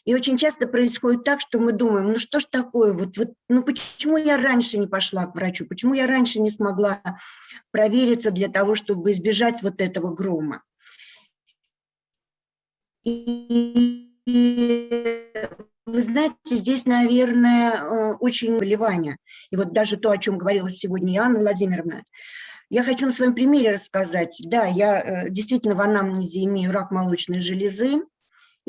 Speaker 6: И очень часто происходит так, что мы думаем, ну что ж такое, вот, вот, ну почему я раньше не пошла к врачу, почему я раньше не смогла провериться для того, чтобы избежать вот этого грома. И вы знаете, здесь, наверное, э, очень вливание. И вот даже то, о чем говорила сегодня Анна Владимировна, я хочу на своем примере рассказать. Да, я э, действительно в анамнезе имею рак молочной железы,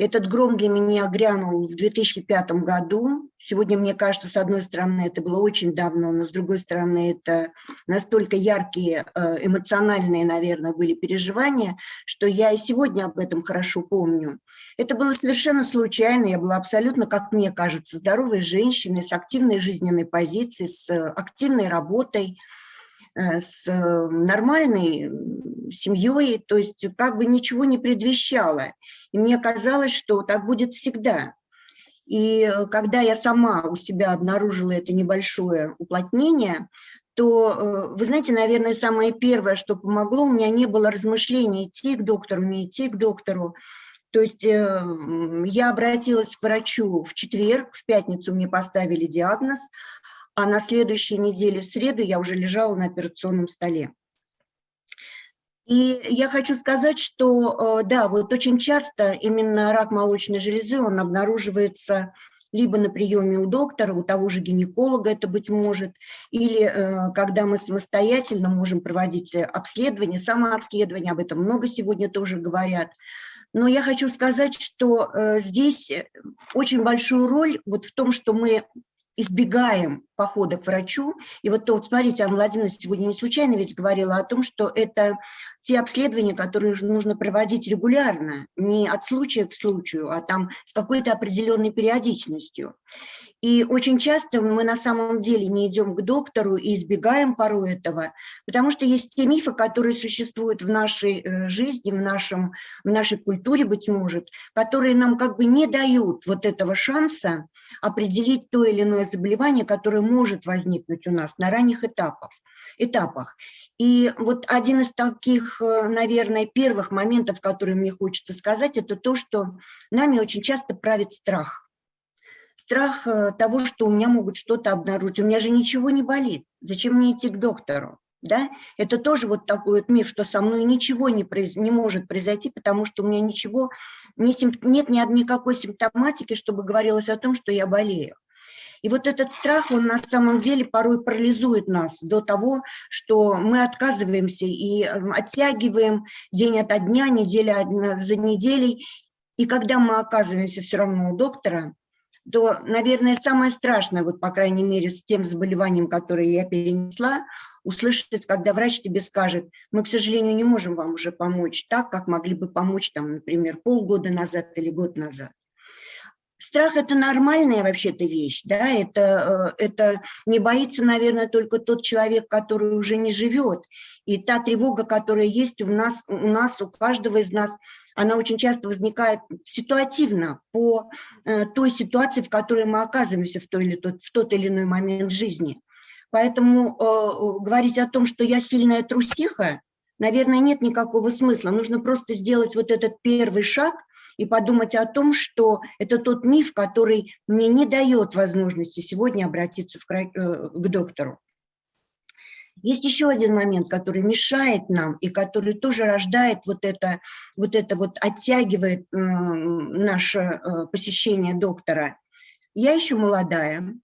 Speaker 6: этот гром для меня грянул в 2005 году. Сегодня, мне кажется, с одной стороны, это было очень давно, но с другой стороны, это настолько яркие, э, эмоциональные, наверное, были переживания, что я и сегодня об этом хорошо помню. Это было совершенно случайно, я была абсолютно, как мне кажется, здоровой женщиной с активной жизненной позицией, с активной работой, э, с нормальной семьей, то есть как бы ничего не предвещало. И мне казалось, что так будет всегда. И э, когда я сама у себя обнаружила это небольшое уплотнение, то, э, вы знаете, наверное, самое первое, что помогло, у меня не было размышлений, идти к доктору, не идти к доктору. То есть э, я обратилась к врачу в четверг, в пятницу мне поставили диагноз, а на следующей неделе, в среду, я уже лежала на операционном столе. И я хочу сказать, что, э, да, вот очень часто именно рак молочной железы, он обнаруживается либо на приеме у доктора, у того же гинеколога это быть может, или э, когда мы самостоятельно можем проводить обследование, самообследование, об этом много сегодня тоже говорят. Но я хочу сказать, что э, здесь очень большую роль вот в том, что мы избегаем похода к врачу. И вот то, вот смотрите, Анна Владимировна сегодня не случайно ведь говорила о том, что это те обследования, которые нужно проводить регулярно, не от случая к случаю, а там с какой-то определенной периодичностью. И очень часто мы на самом деле не идем к доктору и избегаем порой этого, потому что есть те мифы, которые существуют в нашей э, жизни, в, нашем, в нашей культуре, быть может, которые нам как бы не дают вот этого шанса определить то или иное заболевание, которое может возникнуть у нас на ранних этапах. этапах. И вот один из таких, э, наверное, первых моментов, которые мне хочется сказать, это то, что нами очень часто правит страх. Страх э, того, что у меня могут что-то обнаружить. У меня же ничего не болит. Зачем мне идти к доктору? Да? Это тоже вот такой вот миф, что со мной ничего не, произ... не может произойти, потому что у меня ничего, не симп... нет ни никакой симптоматики, чтобы говорилось о том, что я болею. И вот этот страх, он на самом деле порой парализует нас до того, что мы отказываемся и эм, оттягиваем день ото дня, неделя за неделей. И когда мы оказываемся все равно у доктора, то, наверное, самое страшное, вот по крайней мере с тем заболеванием, которое я перенесла, услышать, когда врач тебе скажет, мы, к сожалению, не можем вам уже помочь так, как могли бы помочь, там, например, полгода назад или год назад. Страх – это нормальная вообще-то вещь, да, это, э, это не боится, наверное, только тот человек, который уже не живет. И та тревога, которая есть у нас, у нас, у каждого из нас, она очень часто возникает ситуативно по э, той ситуации, в которой мы оказываемся в, той или тот, в тот или иной момент жизни. Поэтому э, говорить о том, что я сильная трусиха, наверное, нет никакого смысла. Нужно просто сделать вот этот первый шаг – и подумать о том, что это тот миф, который мне не дает возможности сегодня обратиться в, э, к доктору. Есть еще один момент, который мешает нам и который тоже рождает вот это, вот это вот оттягивает наше э, посещение доктора. Я еще молодая,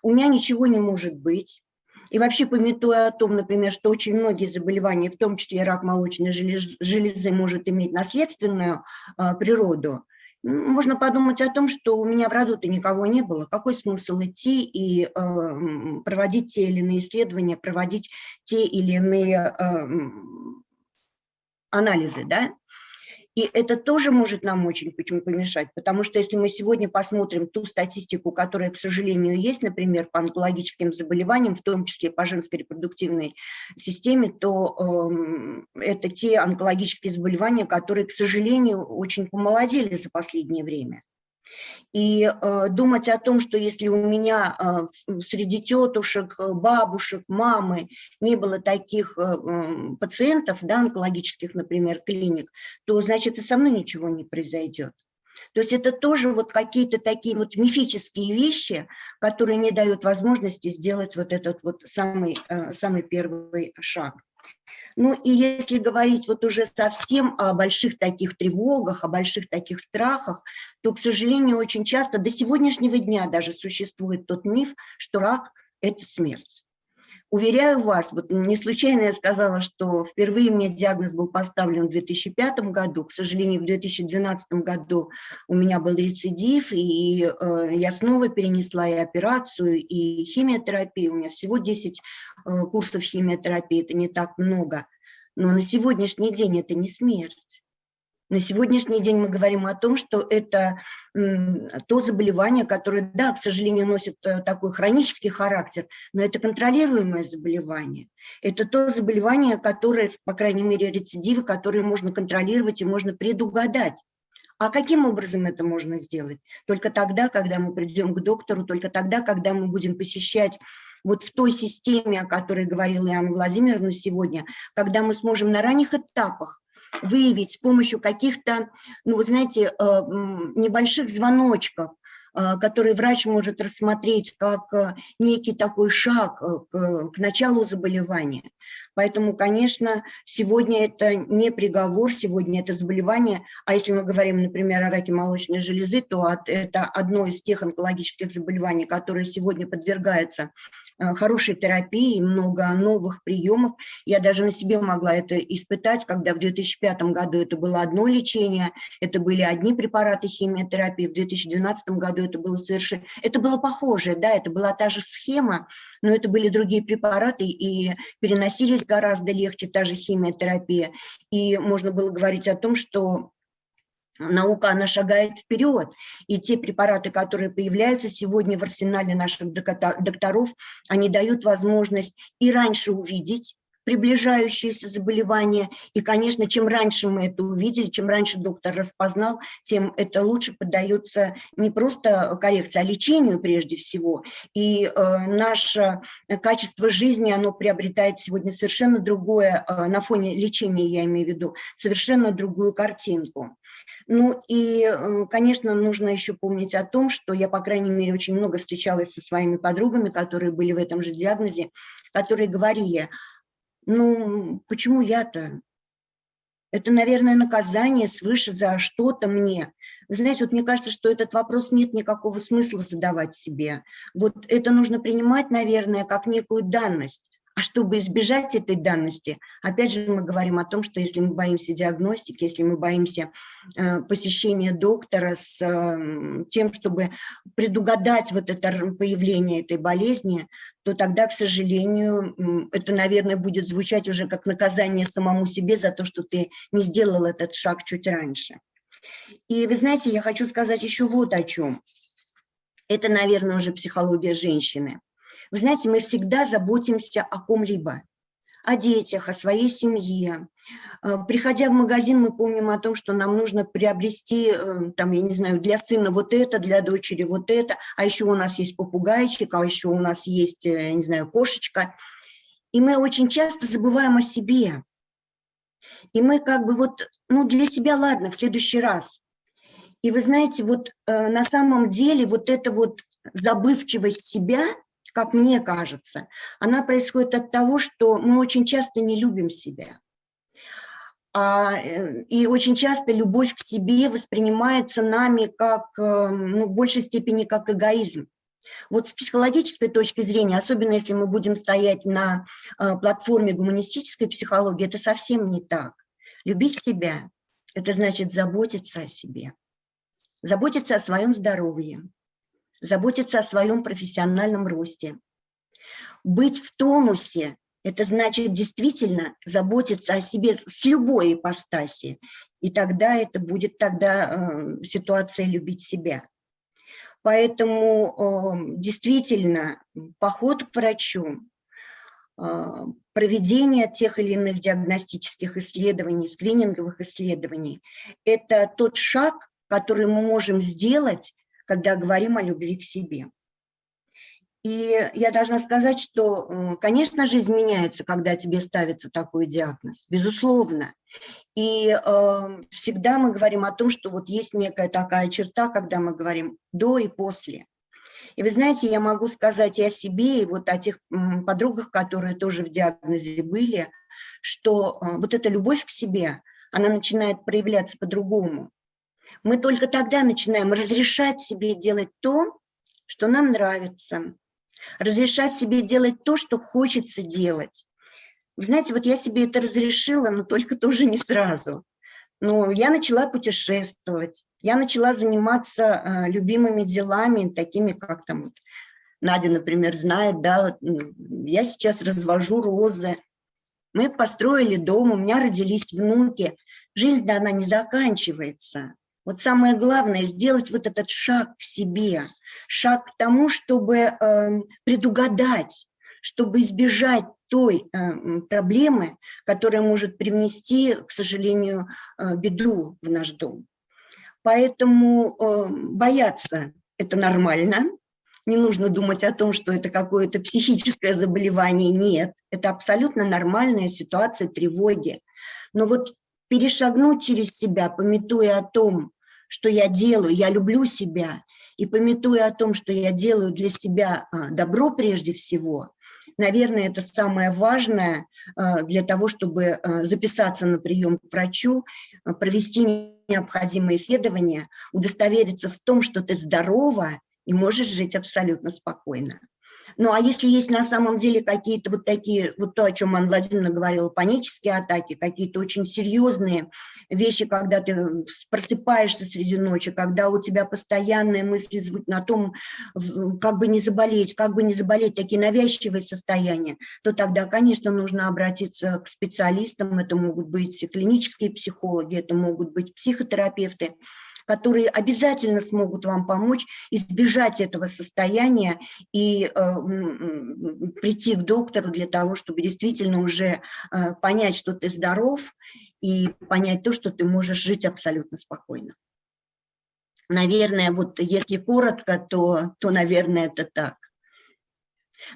Speaker 6: у меня ничего не может быть, и вообще, пометуя о том, например, что очень многие заболевания, в том числе рак молочной железы, может иметь наследственную а, природу, можно подумать о том, что у меня в роду-то никого не было. Какой смысл идти и э, проводить те или иные исследования, проводить те или иные э, анализы, да? И это тоже может нам очень почему помешать, потому что если мы сегодня посмотрим ту статистику, которая, к сожалению, есть, например, по онкологическим заболеваниям, в том числе по женской репродуктивной системе, то э, это те онкологические заболевания, которые, к сожалению, очень помолодели за последнее время. И э, думать о том, что если у меня э, среди тетушек, э, бабушек, мамы не было таких э, пациентов, да, онкологических, например, клиник, то значит и со мной ничего не произойдет. То есть это тоже вот какие-то такие вот мифические вещи, которые не дают возможности сделать вот этот вот самый, э, самый первый шаг. Ну и если говорить вот уже совсем о больших таких тревогах, о больших таких страхах, то, к сожалению, очень часто до сегодняшнего дня даже существует тот миф, что рак – это смерть. Уверяю вас, вот не случайно я сказала, что впервые мне диагноз был поставлен в 2005 году. К сожалению, в 2012 году у меня был рецидив, и э, я снова перенесла и операцию, и химиотерапию. У меня всего 10 э, курсов химиотерапии, это не так много. Но на сегодняшний день это не смерть. На сегодняшний день мы говорим о том, что это то заболевание, которое, да, к сожалению, носит э, такой хронический характер, но это контролируемое заболевание. Это то заболевание, которое, по крайней мере, рецидивы, которые можно контролировать и можно предугадать. А каким образом это можно сделать? Только тогда, когда мы придем к доктору, только тогда, когда мы будем посещать вот в той системе, о которой говорила Анна Владимировна сегодня, когда мы сможем на ранних этапах выявить с помощью каких-то, ну, вы знаете, э, небольших звоночков, э, который врач может рассмотреть как э, некий такой шаг к началу заболевания. Поэтому, конечно, сегодня это не приговор, сегодня это заболевание. А если мы говорим, например, о раке молочной железы, то это одно из тех онкологических заболеваний, которые сегодня подвергаются э, хорошей терапии, много новых приемов. Я даже на себе могла это испытать, когда в 2005 году это было одно лечение, это были одни препараты химиотерапии, в 2012 году это было совершенно... Это было похоже, да, это была та же схема, но это были другие препараты, и переносились гораздо легче, та же химиотерапия. И можно было говорить о том, что наука, она шагает вперед. И те препараты, которые появляются сегодня в арсенале наших докторов, они дают возможность и раньше увидеть, приближающиеся заболевания. И, конечно, чем раньше мы это увидели, чем раньше доктор распознал, тем это лучше поддается не просто коррекции, а лечению прежде всего. И э, наше качество жизни, оно приобретает сегодня совершенно другое, э, на фоне лечения я имею в виду, совершенно другую картинку. Ну и, э, конечно, нужно еще помнить о том, что я, по крайней мере, очень много встречалась со своими подругами, которые были в этом же диагнозе, которые говорили, ну, почему я-то? Это, наверное, наказание свыше за что-то мне. Вы знаете, вот мне кажется, что этот вопрос нет никакого смысла задавать себе. Вот это нужно принимать, наверное, как некую данность. А чтобы избежать этой данности, опять же мы говорим о том, что если мы боимся диагностики, если мы боимся э, посещения доктора с э, тем, чтобы предугадать вот это появление этой болезни, то тогда, к сожалению, это, наверное, будет звучать уже как наказание самому себе за то, что ты не сделал этот шаг чуть раньше. И вы знаете, я хочу сказать еще вот о чем. Это, наверное, уже психология женщины. Вы знаете, мы всегда заботимся о ком-либо о детях, о своей семье. Э, приходя в магазин, мы помним о том, что нам нужно приобрести, э, там, я не знаю, для сына вот это, для дочери вот это, а еще у нас есть попугайчик, а еще у нас есть, э, я не знаю, кошечка. И мы очень часто забываем о себе. И мы как бы вот, ну, для себя, ладно, в следующий раз. И вы знаете, вот на самом деле вот эта вот забывчивость себя – как мне кажется, она происходит от того, что мы очень часто не любим себя. А, э, и очень часто любовь к себе воспринимается нами как, э, ну, в большей степени как эгоизм. Вот с психологической точки зрения, особенно если мы будем стоять на э, платформе гуманистической психологии, это совсем не так. Любить себя – это значит заботиться о себе, заботиться о своем здоровье, заботиться о своем профессиональном росте. Быть в тонусе – это значит действительно заботиться о себе с любой ипостаси, и тогда это будет тогда э, ситуация любить себя. Поэтому э, действительно поход к врачу, э, проведение тех или иных диагностических исследований, скрининговых исследований – это тот шаг, который мы можем сделать когда говорим о любви к себе. И я должна сказать, что, конечно же, изменяется, когда тебе ставится такой диагноз, безусловно. И э, всегда мы говорим о том, что вот есть некая такая черта, когда мы говорим до и после. И вы знаете, я могу сказать и о себе, и вот о тех подругах, которые тоже в диагнозе были, что э, вот эта любовь к себе, она начинает проявляться по-другому. Мы только тогда начинаем разрешать себе делать то, что нам нравится, разрешать себе делать то, что хочется делать. Вы знаете, вот я себе это разрешила, но только тоже не сразу. Но я начала путешествовать, я начала заниматься э, любимыми делами, такими как там вот Надя, например, знает, да, я сейчас развожу розы. Мы построили дом, у меня родились внуки. Жизнь, да, она не заканчивается. Вот самое главное – сделать вот этот шаг к себе, шаг к тому, чтобы э, предугадать, чтобы избежать той э, проблемы, которая может привнести, к сожалению, э, беду в наш дом. Поэтому э, бояться – это нормально, не нужно думать о том, что это какое-то психическое заболевание, нет, это абсолютно нормальная ситуация тревоги. Но вот перешагнуть через себя, пометуя о том, что я делаю, я люблю себя, и пометуя о том, что я делаю для себя а, добро прежде всего, наверное, это самое важное а, для того, чтобы а, записаться на прием к врачу, провести необходимые исследования, удостовериться в том, что ты здорова и можешь жить абсолютно спокойно. Ну, а если есть на самом деле какие-то вот такие, вот то, о чем Анна Владимировна говорила, панические атаки, какие-то очень серьезные вещи, когда ты просыпаешься среди ночи, когда у тебя постоянные мысли на том, как бы не заболеть, как бы не заболеть, такие навязчивые состояния, то тогда, конечно, нужно обратиться к специалистам, это могут быть клинические психологи, это могут быть психотерапевты, которые обязательно смогут вам помочь избежать этого состояния и э, прийти к доктору для того, чтобы действительно уже э, понять, что ты здоров, и понять то, что ты можешь жить абсолютно спокойно. Наверное, вот если коротко, то, то наверное, это так.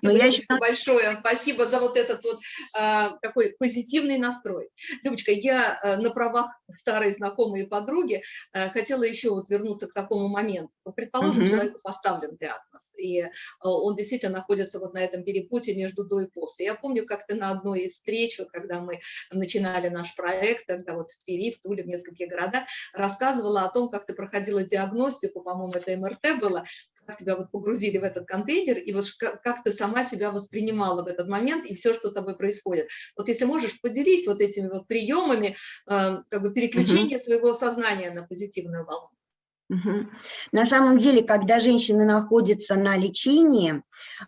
Speaker 1: Но я еще большое спасибо за вот этот вот а, такой позитивный настрой. Любочка, я а, на правах старой знакомой и подруги а, хотела еще вот вернуться к такому моменту. Предположим, угу. человеку поставлен диагноз, и а, он действительно находится вот на этом перепутье между до и после. Я помню, как ты на одной из встреч, вот когда мы начинали наш проект, тогда вот в Твери, в Туле, в нескольких городах, рассказывала о том, как ты проходила диагностику, по-моему, это МРТ было, как тебя вот погрузили в этот контейнер, и вот как, ты сама себя воспринимала в этот момент, и все, что с тобой происходит. Вот если можешь, поделись вот этими вот приемами, э, как бы переключения -huh. своего сознания на позитивную волну.
Speaker 6: На самом деле, когда женщины находятся на лечении,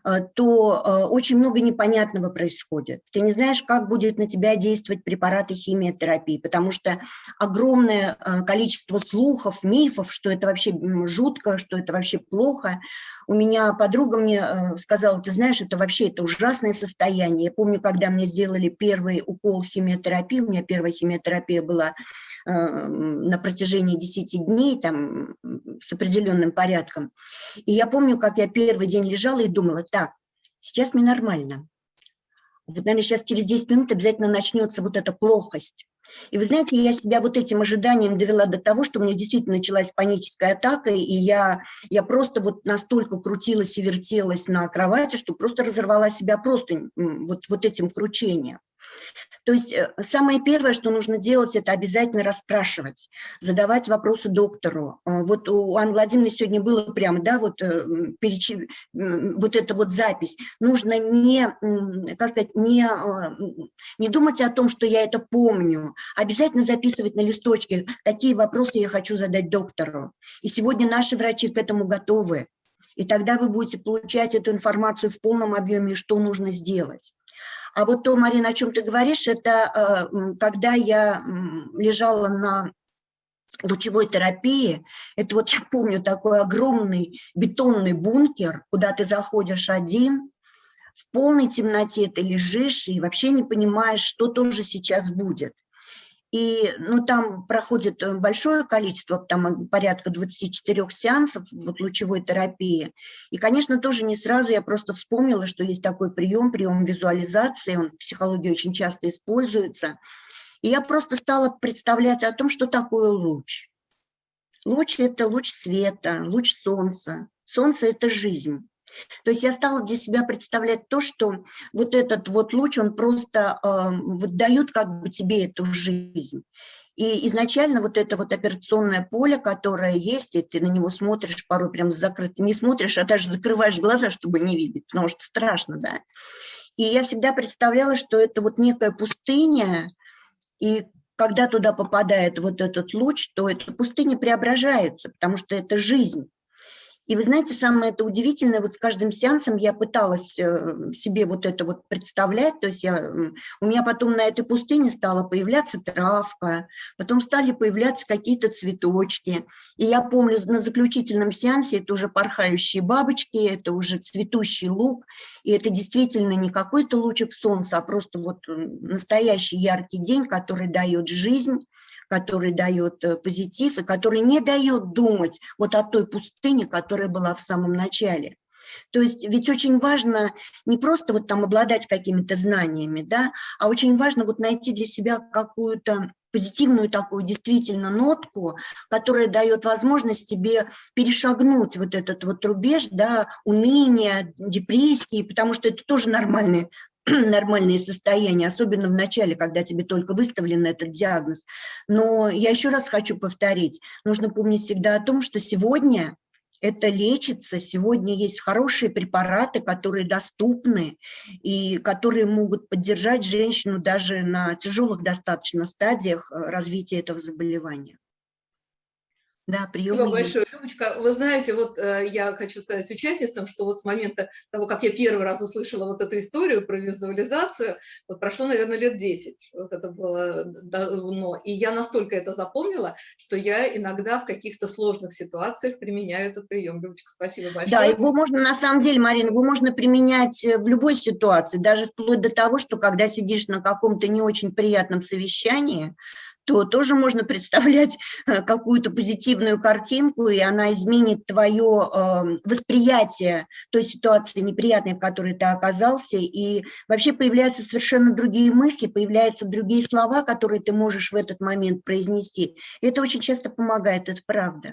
Speaker 6: э, то э, очень много непонятного происходит. Ты не знаешь, как будет на тебя действовать препараты химиотерапии, потому что огромное э, количество слухов, мифов, что это вообще жутко, что это вообще плохо. У меня подруга мне сказала, ты знаешь, это вообще это ужасное состояние. Я помню, когда мне сделали первый укол химиотерапии, у меня первая химиотерапия была на протяжении 10 дней, там, с определенным порядком. И я помню, как я первый день лежала и думала, так, сейчас мне нормально. Вот, наверное, сейчас через 10 минут обязательно начнется вот эта плохость. И вы знаете, я себя вот этим ожиданием довела до того, что у меня действительно началась паническая атака, и я, я просто вот настолько крутилась и вертелась на кровати, что просто разорвала себя просто вот, вот этим кручением. То есть э, самое первое, что нужно делать, это обязательно расспрашивать, задавать вопросы доктору. Э, Вот у Анны Владимировны сегодня было прямо, да, вот, э, м, вот эта вот запись. Нужно не, как сказать, не, м, не думать о том, что я это помню, а обязательно записывать на листочке, какие вопросы я хочу задать доктору. И сегодня наши врачи к этому готовы. И тогда вы будете получать эту информацию в полном объеме, что нужно сделать. А вот то, Марина, о чем ты говоришь, это э, когда я лежала на лучевой терапии, это вот я помню такой огромный бетонный бункер, куда ты заходишь один, в полной темноте ты лежишь и вообще не понимаешь, что тоже сейчас будет. И ну, там проходит э, большое количество, там порядка 24 сеансов вот, лучевой терапии. И, конечно, тоже не сразу я просто вспомнила, что есть такой прием, прием визуализации, он в психологии очень часто используется. И я просто стала представлять о том, что такое луч. Луч – это луч света, луч солнца. Солнце – это жизнь. То есть я стала для себя представлять то, что вот этот вот луч, он просто э, вот дает как бы тебе эту жизнь. И изначально вот это вот операционное поле, которое есть, и ты на него смотришь порой прям закрыто, не смотришь, а даже закрываешь глаза, чтобы не видеть, потому что страшно, да. И я всегда представляла, что это вот некая пустыня, и когда туда попадает вот этот луч, то эта пустыня преображается, потому что это жизнь. И вы знаете, самое это удивительное, вот с каждым сеансом я пыталась э, себе вот это вот представлять, то есть я, у меня потом на этой пустыне стала появляться травка, потом стали появляться какие-то цветочки. И я помню, на заключительном сеансе это уже порхающие бабочки, это уже цветущий лук, и это действительно не какой-то лучик солнца, а просто вот настоящий яркий день, который дает жизнь, который дает э, позитив и который не дает думать вот о той пустыне, которая была в самом начале. То есть ведь очень важно не просто вот там обладать какими-то знаниями, да, а очень важно вот найти для себя какую-то позитивную такую действительно нотку, которая дает возможность тебе перешагнуть вот этот вот рубеж, да, уныния, депрессии, потому что это тоже нормальные нормальные состояния, особенно в начале, когда тебе только выставлен этот диагноз. Но я еще раз хочу повторить, нужно помнить всегда о том, что сегодня это лечится, сегодня есть хорошие препараты, которые доступны и которые могут поддержать женщину даже на тяжелых достаточно стадиях э, развития этого заболевания. Да, приемы
Speaker 1: Спасибо
Speaker 6: есть.
Speaker 1: большое, Любочка. Вы знаете, вот э, я хочу сказать участницам, что вот с момента того, как я первый раз услышала вот эту историю про визуализацию, вот прошло, наверное, лет 10. Вот это было давно. И я настолько это запомнила, что я иногда в каких-то сложных ситуациях применяю этот прием. Любочка, спасибо большое.
Speaker 6: Да, его можно, на самом деле, Марина, его можно применять э, в любой ситуации, даже вплоть до того, что когда сидишь на каком-то не очень приятном совещании, то тоже можно представлять э, какую-то позитивную картинку, и она изменит твое э, восприятие той ситуации неприятной, в которой ты оказался, и вообще появляются совершенно другие мысли, появляются другие слова, которые ты можешь в этот момент произнести. И это очень часто помогает, это правда.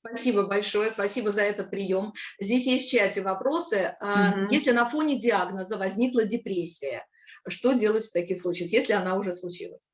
Speaker 1: Спасибо большое, спасибо за этот прием. Здесь есть в чате вопросы.
Speaker 6: Мгм.
Speaker 1: Если на фоне диагноза возникла депрессия, что делать в таких случаях, если она уже случилась?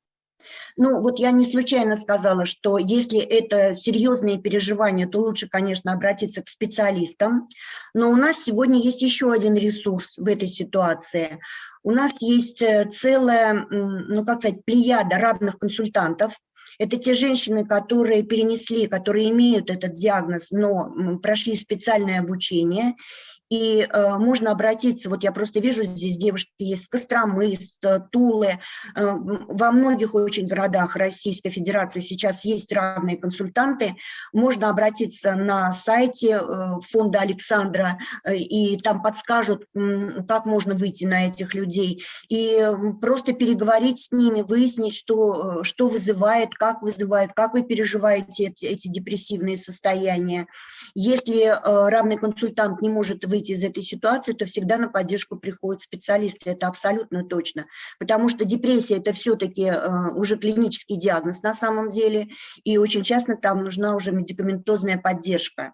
Speaker 6: Ну, вот я не случайно сказала, что если это серьезные переживания, то лучше, конечно, обратиться к специалистам. Но у нас сегодня есть еще один ресурс в этой ситуации. У нас есть э, целая, ну, как сказать, плеяда равных консультантов, Это те женщины, которые перенесли, которые имеют этот диагноз, но прошли специальное обучение и э, можно обратиться, вот я просто вижу, здесь девушки с Костромы, с э, Тулы, э, во многих очень городах Российской Федерации сейчас есть равные консультанты, можно обратиться на сайте э, фонда Александра, э, и там подскажут, м, как можно выйти на этих людей, и м, просто переговорить с ними, выяснить, что, э, что вызывает, как вызывает, как вы переживаете эти, эти депрессивные состояния. Если э, равный консультант не может выйти из этой ситуации, то всегда на поддержку приходят специалисты, это абсолютно точно. Потому что депрессия – это все-таки уже клинический диагноз на самом деле, и очень часто там нужна уже медикаментозная поддержка.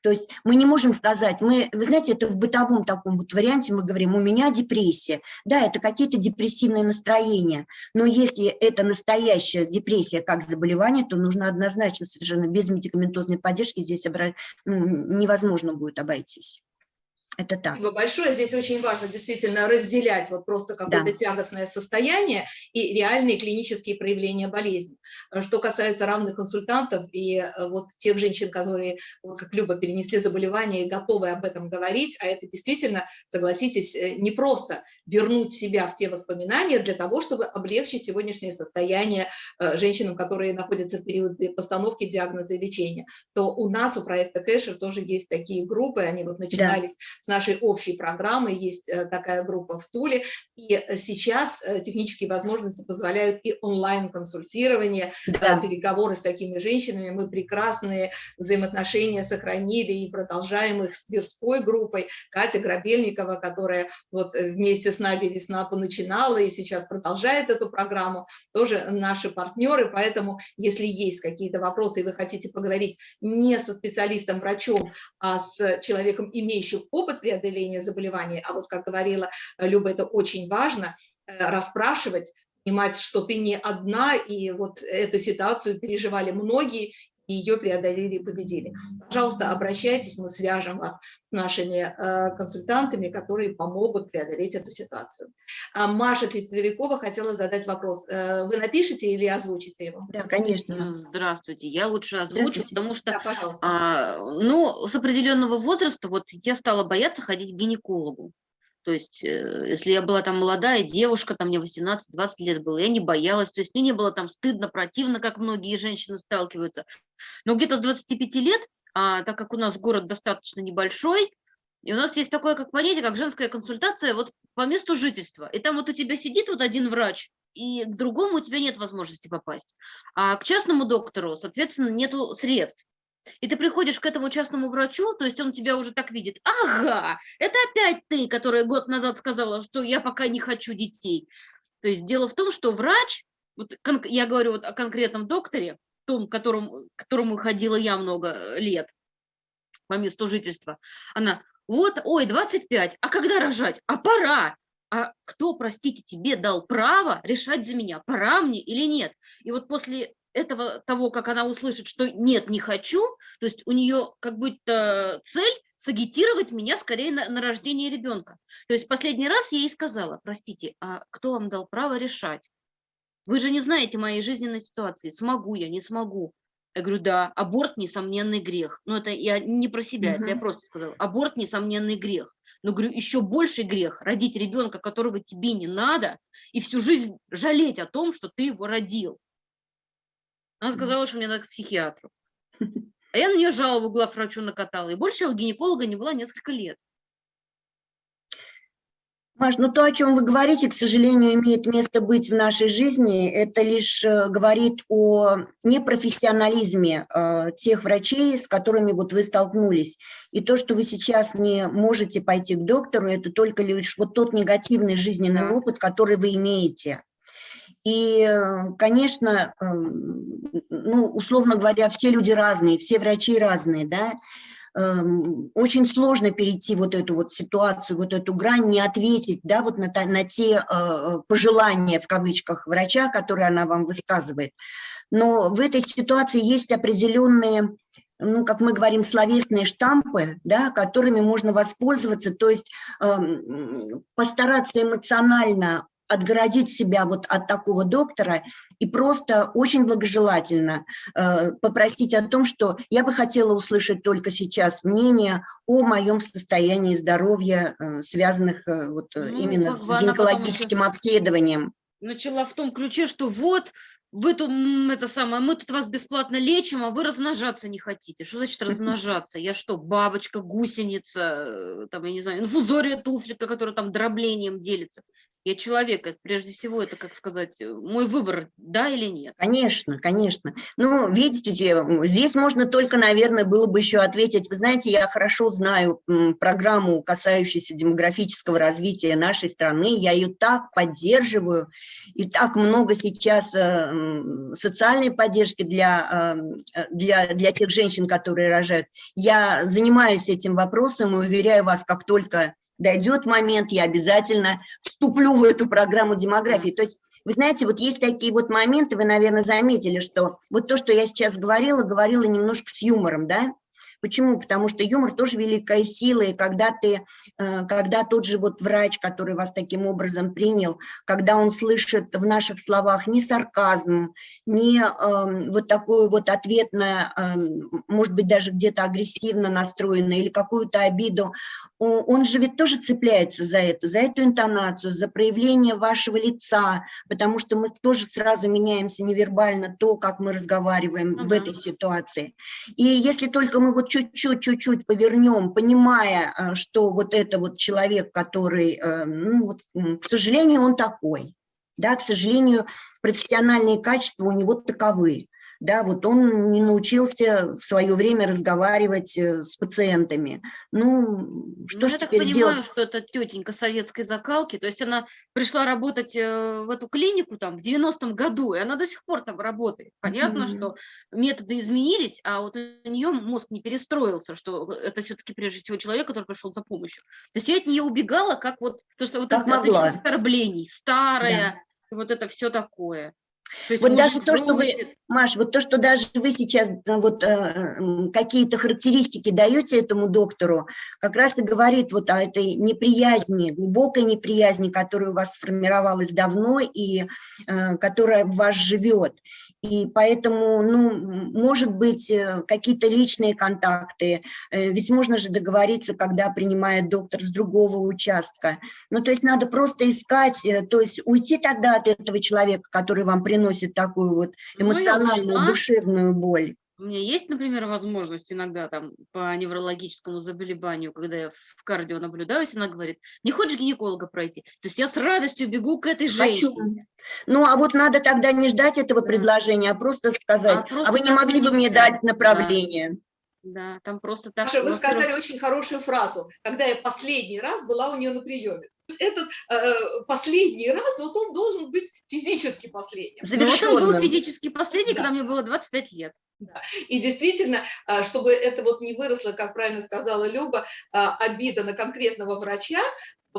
Speaker 6: То есть мы не можем сказать, мы, вы знаете, это в бытовом таком вот варианте мы говорим, у меня депрессия. Да, это какие-то депрессивные настроения, но если это настоящая депрессия как заболевание, то нужно однозначно совершенно без медикаментозной поддержки здесь обра... ну, невозможно будет обойтись. Это так.
Speaker 1: Спасибо большое. Здесь очень важно действительно разделять вот просто какое-то
Speaker 6: Да.
Speaker 1: тягостное состояние и реальные клинические проявления болезни. Э, Что касается равных консультантов и э, вот тех женщин, которые, как Люба, перенесли заболевание и готовы об этом говорить, а это действительно, согласитесь, э, не просто вернуть себя в те воспоминания для того, чтобы облегчить сегодняшнее состояние женщинам, которые находятся в период ди- постановки диагноза и лечения, то у нас, у проекта Кэшер тоже есть такие группы, они вот начинались с нашей общей программы, есть э, такая группа в Туле, и сейчас э, технические возможности позволяют и онлайн-консультирование, э,
Speaker 6: Да.
Speaker 1: переговоры с такими женщинами, мы прекрасные взаимоотношения сохранили и продолжаем их с Тверской группой, Катя Грабельникова, которая вот вместе с Надей Весна поначинала и сейчас продолжает эту программу, тоже наши партнеры, поэтому если есть какие-то вопросы и вы хотите поговорить не со специалистом-врачом, а с человеком, имеющим опыт преодоления заболевания, а вот как говорила э, Люба, это очень важно, э, расспрашивать, понимать, что ты не одна, и вот эту ситуацию переживали многие, и ее преодолели и победили. Пожалуйста, обращайтесь, мы свяжем вас с нашими э, консультантами, которые помогут преодолеть эту ситуацию. А Маша Тверякова хотела задать вопрос. Э, Вы напишите или озвучите его?
Speaker 6: Да, конечно.
Speaker 2: Здравствуйте, я лучше озвучу, потому что
Speaker 1: Да, пожалуйста.
Speaker 2: А, ну, с определенного возраста вот я стала бояться ходить к гинекологу. То есть, э, если я была там молодая девушка, там мне 18-20 лет было, я не боялась, то есть мне не было там стыдно, противно, как многие женщины сталкиваются. Но где-то с 25 лет, а, так как у нас город достаточно небольшой, и у нас есть такое как понятие, как женская консультация вот по месту жительства. И там вот у тебя сидит вот один врач, и к другому у тебя нет возможности попасть. А к частному доктору, соответственно, нету средств. И ты приходишь к этому частному врачу, то есть он тебя уже так видит. Ага, это опять ты, которая год назад сказала, что я пока не хочу детей. То есть дело в том, что врач, вот я говорю вот о конкретном докторе, том, которому, которому ходила я много э, лет по месту жительства, она, вот, ой, 25, а когда рожать? А пора. А кто, простите, тебе дал право решать за меня, пора мне или нет? И вот после этого, того, как она услышит, что нет, не хочу, то есть у нее как будто цель сагитировать меня скорее на, на рождение ребенка. То есть последний раз я ей сказала, простите, а кто вам дал право решать? Вы же не знаете моей жизненной ситуации, смогу я, не смогу. Я говорю, да, аборт – несомненный грех. Но это я не про себя, это я просто сказала. Аборт – несомненный грех. Но, говорю, еще больший грех – родить ребенка, которого тебе не надо, и всю жизнь жалеть о том, что ты его родил. Она сказала, что мне надо к психиатру. А я на нее жалобу главврачу накатала. И больше я у гинеколога не была несколько лет.
Speaker 6: Маш, ну то, о чем вы говорите, к сожалению, имеет место быть в нашей жизни. Это лишь э, говорит о непрофессионализме э, тех врачей, с которыми вот вы столкнулись. И то, что вы сейчас не можете пойти к доктору, это только лишь вот тот негативный жизненный опыт, который вы имеете. И, э, конечно, эм, ну, условно говоря, все люди разные, все врачи разные, да, эм, очень сложно перейти вот эту вот ситуацию, вот эту грань, не ответить, да, вот на, на те э, пожелания, в кавычках, врача, которые она вам высказывает. Но в этой ситуации есть определенные, ну, как мы говорим, словесные штампы, да, которыми можно воспользоваться, то есть эм, постараться эмоционально отгородить себя вот от такого доктора и просто очень благожелательно э, попросить о том, что я бы хотела услышать только сейчас мнение о моем состоянии здоровья, э, связанных э, вот э,
Speaker 2: Ну,
Speaker 6: именно с гинекологическим обследованием.
Speaker 2: Начала в том ключе, что вот, вы тут, это самое, мы тут вас бесплатно лечим, а вы размножаться не хотите. Что значит размножаться? Я что, бабочка, гусеница, э, там, я не знаю, инфузория туфлика, которая там дроблением делится. Я человек, прежде всего, это, как сказать, э, мой выбор, да или нет.
Speaker 6: Конечно, конечно. Ну, видите, здесь можно только, наверное, было бы еще ответить. Вы знаете, я хорошо знаю программу, касающуюся демографического развития нашей страны. Я ее так поддерживаю. И так много сейчас э, социальной поддержки для, э, для, для тех женщин, которые рожают. Я занимаюсь этим вопросом и уверяю вас, как только дойдет момент, я обязательно вступлю в эту программу демографии. То есть вы знаете, вот есть такие вот моменты, вы, наверное, заметили, что вот то, что я сейчас говорила, говорила немножко с юмором, да? Почему? Потому что юмор тоже великая сила, и когда ты, э, когда тот же вот врач, который вас таким образом принял, когда он слышит в наших словах не сарказм, не эм, вот такое вот ответное, эм, может быть, даже где-то агрессивно настроенное или какую-то обиду, он же ведь тоже цепляется за эту, за эту интонацию, за проявление вашего лица, потому что мы тоже сразу меняемся невербально то, как мы разговариваем в
Speaker 2: Ага.
Speaker 6: этой ситуации. И если только мы вот чуть-чуть, чуть-чуть повернем, понимая, э, что вот это вот человек, который, э, ну вот, к сожалению, он такой, да, к сожалению, профессиональные качества у него таковы, да, вот он не научился в свое время разговаривать э, с пациентами. Ну, что
Speaker 2: Ну,
Speaker 6: ж
Speaker 2: я так понимаю,
Speaker 6: сделать?
Speaker 2: что это тетенька советской закалки, то есть она пришла работать э, в эту клинику там в 90-м году, и она до сих пор там работает. Понятно,
Speaker 6: Мгм.
Speaker 2: что методы изменились, а вот у нее мозг не перестроился, что это все-таки прежде всего человек, который пришел за помощью. То есть я от нее убегала, как вот, потому что вот
Speaker 6: Как
Speaker 2: это
Speaker 6: могла.
Speaker 2: оскорблений, старая, и вот это все такое. То есть
Speaker 6: Вот даже то, что вы-. Маш, вот то, что даже вы сейчас э, вот э, какие-то характеристики даете этому доктору, как раз и говорит вот о этой неприязни, глубокой неприязни, которая у вас сформировалась давно и э, которая в вас живет. И поэтому, ну, может быть, э, какие-то личные контакты, э, ведь можно же договориться, когда принимает доктор с другого участка. Ну, то есть надо просто искать, э, то есть уйти тогда от этого человека, который вам приносит такую вот
Speaker 2: Ну,
Speaker 6: эмоциональную,
Speaker 2: ушла.
Speaker 6: душевную боль.
Speaker 2: У меня есть, например, возможность иногда там по неврологическому заболеванию, когда я в кардио наблюдаюсь, она говорит, не хочешь гинеколога пройти? То есть я с радостью бегу к этой
Speaker 6: Хочу.
Speaker 2: женщине.
Speaker 6: Ну, а вот надо тогда не ждать этого
Speaker 2: Да.
Speaker 6: предложения, а просто сказать, а,
Speaker 2: просто
Speaker 6: вы не могли бы мне дать направление?
Speaker 2: Да, там просто так.
Speaker 1: Маша, вы сказали очень хорошую фразу, когда я последний раз была у нее на приеме. Этот э, последний раз, вот он должен быть физически последним.
Speaker 2: Ну, вот он был физически последний,
Speaker 1: Да.
Speaker 2: когда мне было 25 лет.
Speaker 1: И действительно, а, чтобы это вот не выросло, как правильно сказала Люба, а, обида на конкретного врача,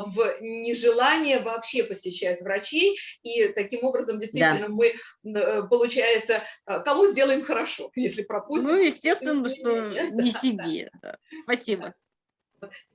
Speaker 1: в нежелание вообще посещать врачей, и таким образом действительно мы, э, получается, а, кому сделаем хорошо, если пропустим.
Speaker 2: Ну, естественно, что не
Speaker 1: Да, да.
Speaker 2: себе. да. Спасибо.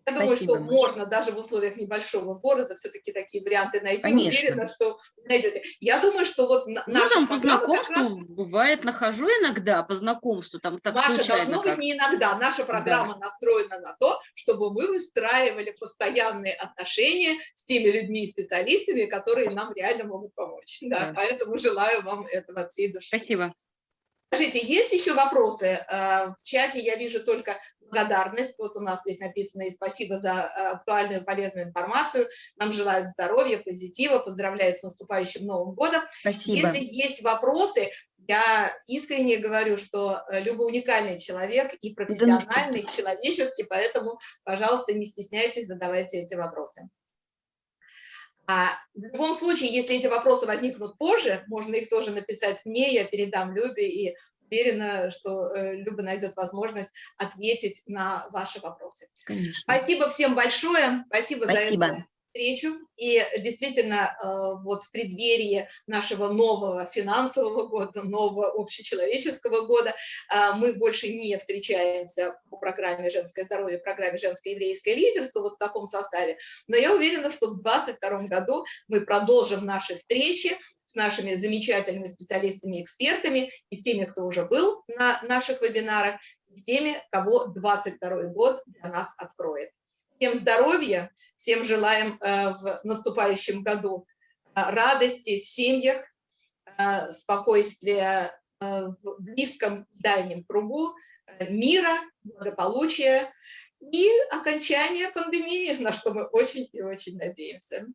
Speaker 1: Я думаю,
Speaker 6: Спасибо,
Speaker 1: что
Speaker 6: Маша.
Speaker 1: можно даже в условиях небольшого города все-таки такие варианты найти.
Speaker 6: Конечно.
Speaker 1: Уверена, что найдете. Я думаю, что вот на-
Speaker 2: Ну,
Speaker 1: наша
Speaker 2: там по
Speaker 1: как раз-
Speaker 2: знакомству, бывает, нахожу иногда по знакомству, там так
Speaker 1: Маша, должно
Speaker 2: как.
Speaker 1: быть не иногда. Наша программа настроена на то, чтобы мы выстраивали постоянные отношения с теми людьми и специалистами, которые нам реально могут помочь. Да,
Speaker 2: Да.
Speaker 1: Поэтому желаю вам этого от всей души.
Speaker 2: Спасибо.
Speaker 1: Скажите, есть еще вопросы? Э, В чате я вижу только благодарность. Вот у нас здесь написано и спасибо за э, актуальную и полезную информацию. Нам желают здоровья, позитива, поздравляют с наступающим Новым годом.
Speaker 6: Спасибо.
Speaker 1: Если есть вопросы, я искренне говорю, что э, Люба уникальный человек и профессиональный, и человеческий, поэтому, пожалуйста, не стесняйтесь, задавайте эти вопросы. А в любом случае, если эти вопросы возникнут позже, можно их тоже написать мне, я передам Любе и уверена, что э, Люба найдет возможность ответить на ваши вопросы.
Speaker 6: Конечно.
Speaker 1: Спасибо всем большое, спасибо, за
Speaker 6: Спасибо.
Speaker 1: это встречу. И действительно, э, вот в преддверии нашего нового финансового года, нового общечеловеческого года, э, мы больше не встречаемся по программе «Женское здоровье», программе «Женское еврейское лидерство» вот в таком составе. Но я уверена, что в 2022 году мы продолжим наши встречи с нашими замечательными специалистами и с теми, кто уже был на наших вебинарах, и с теми, кого 2022 год для нас откроет. Всем здоровья, всем желаем э, в наступающем году э, радости в семьях, э, спокойствия в близком дальнем кругу, мира, благополучия и окончания пандемии, на что мы очень и очень надеемся.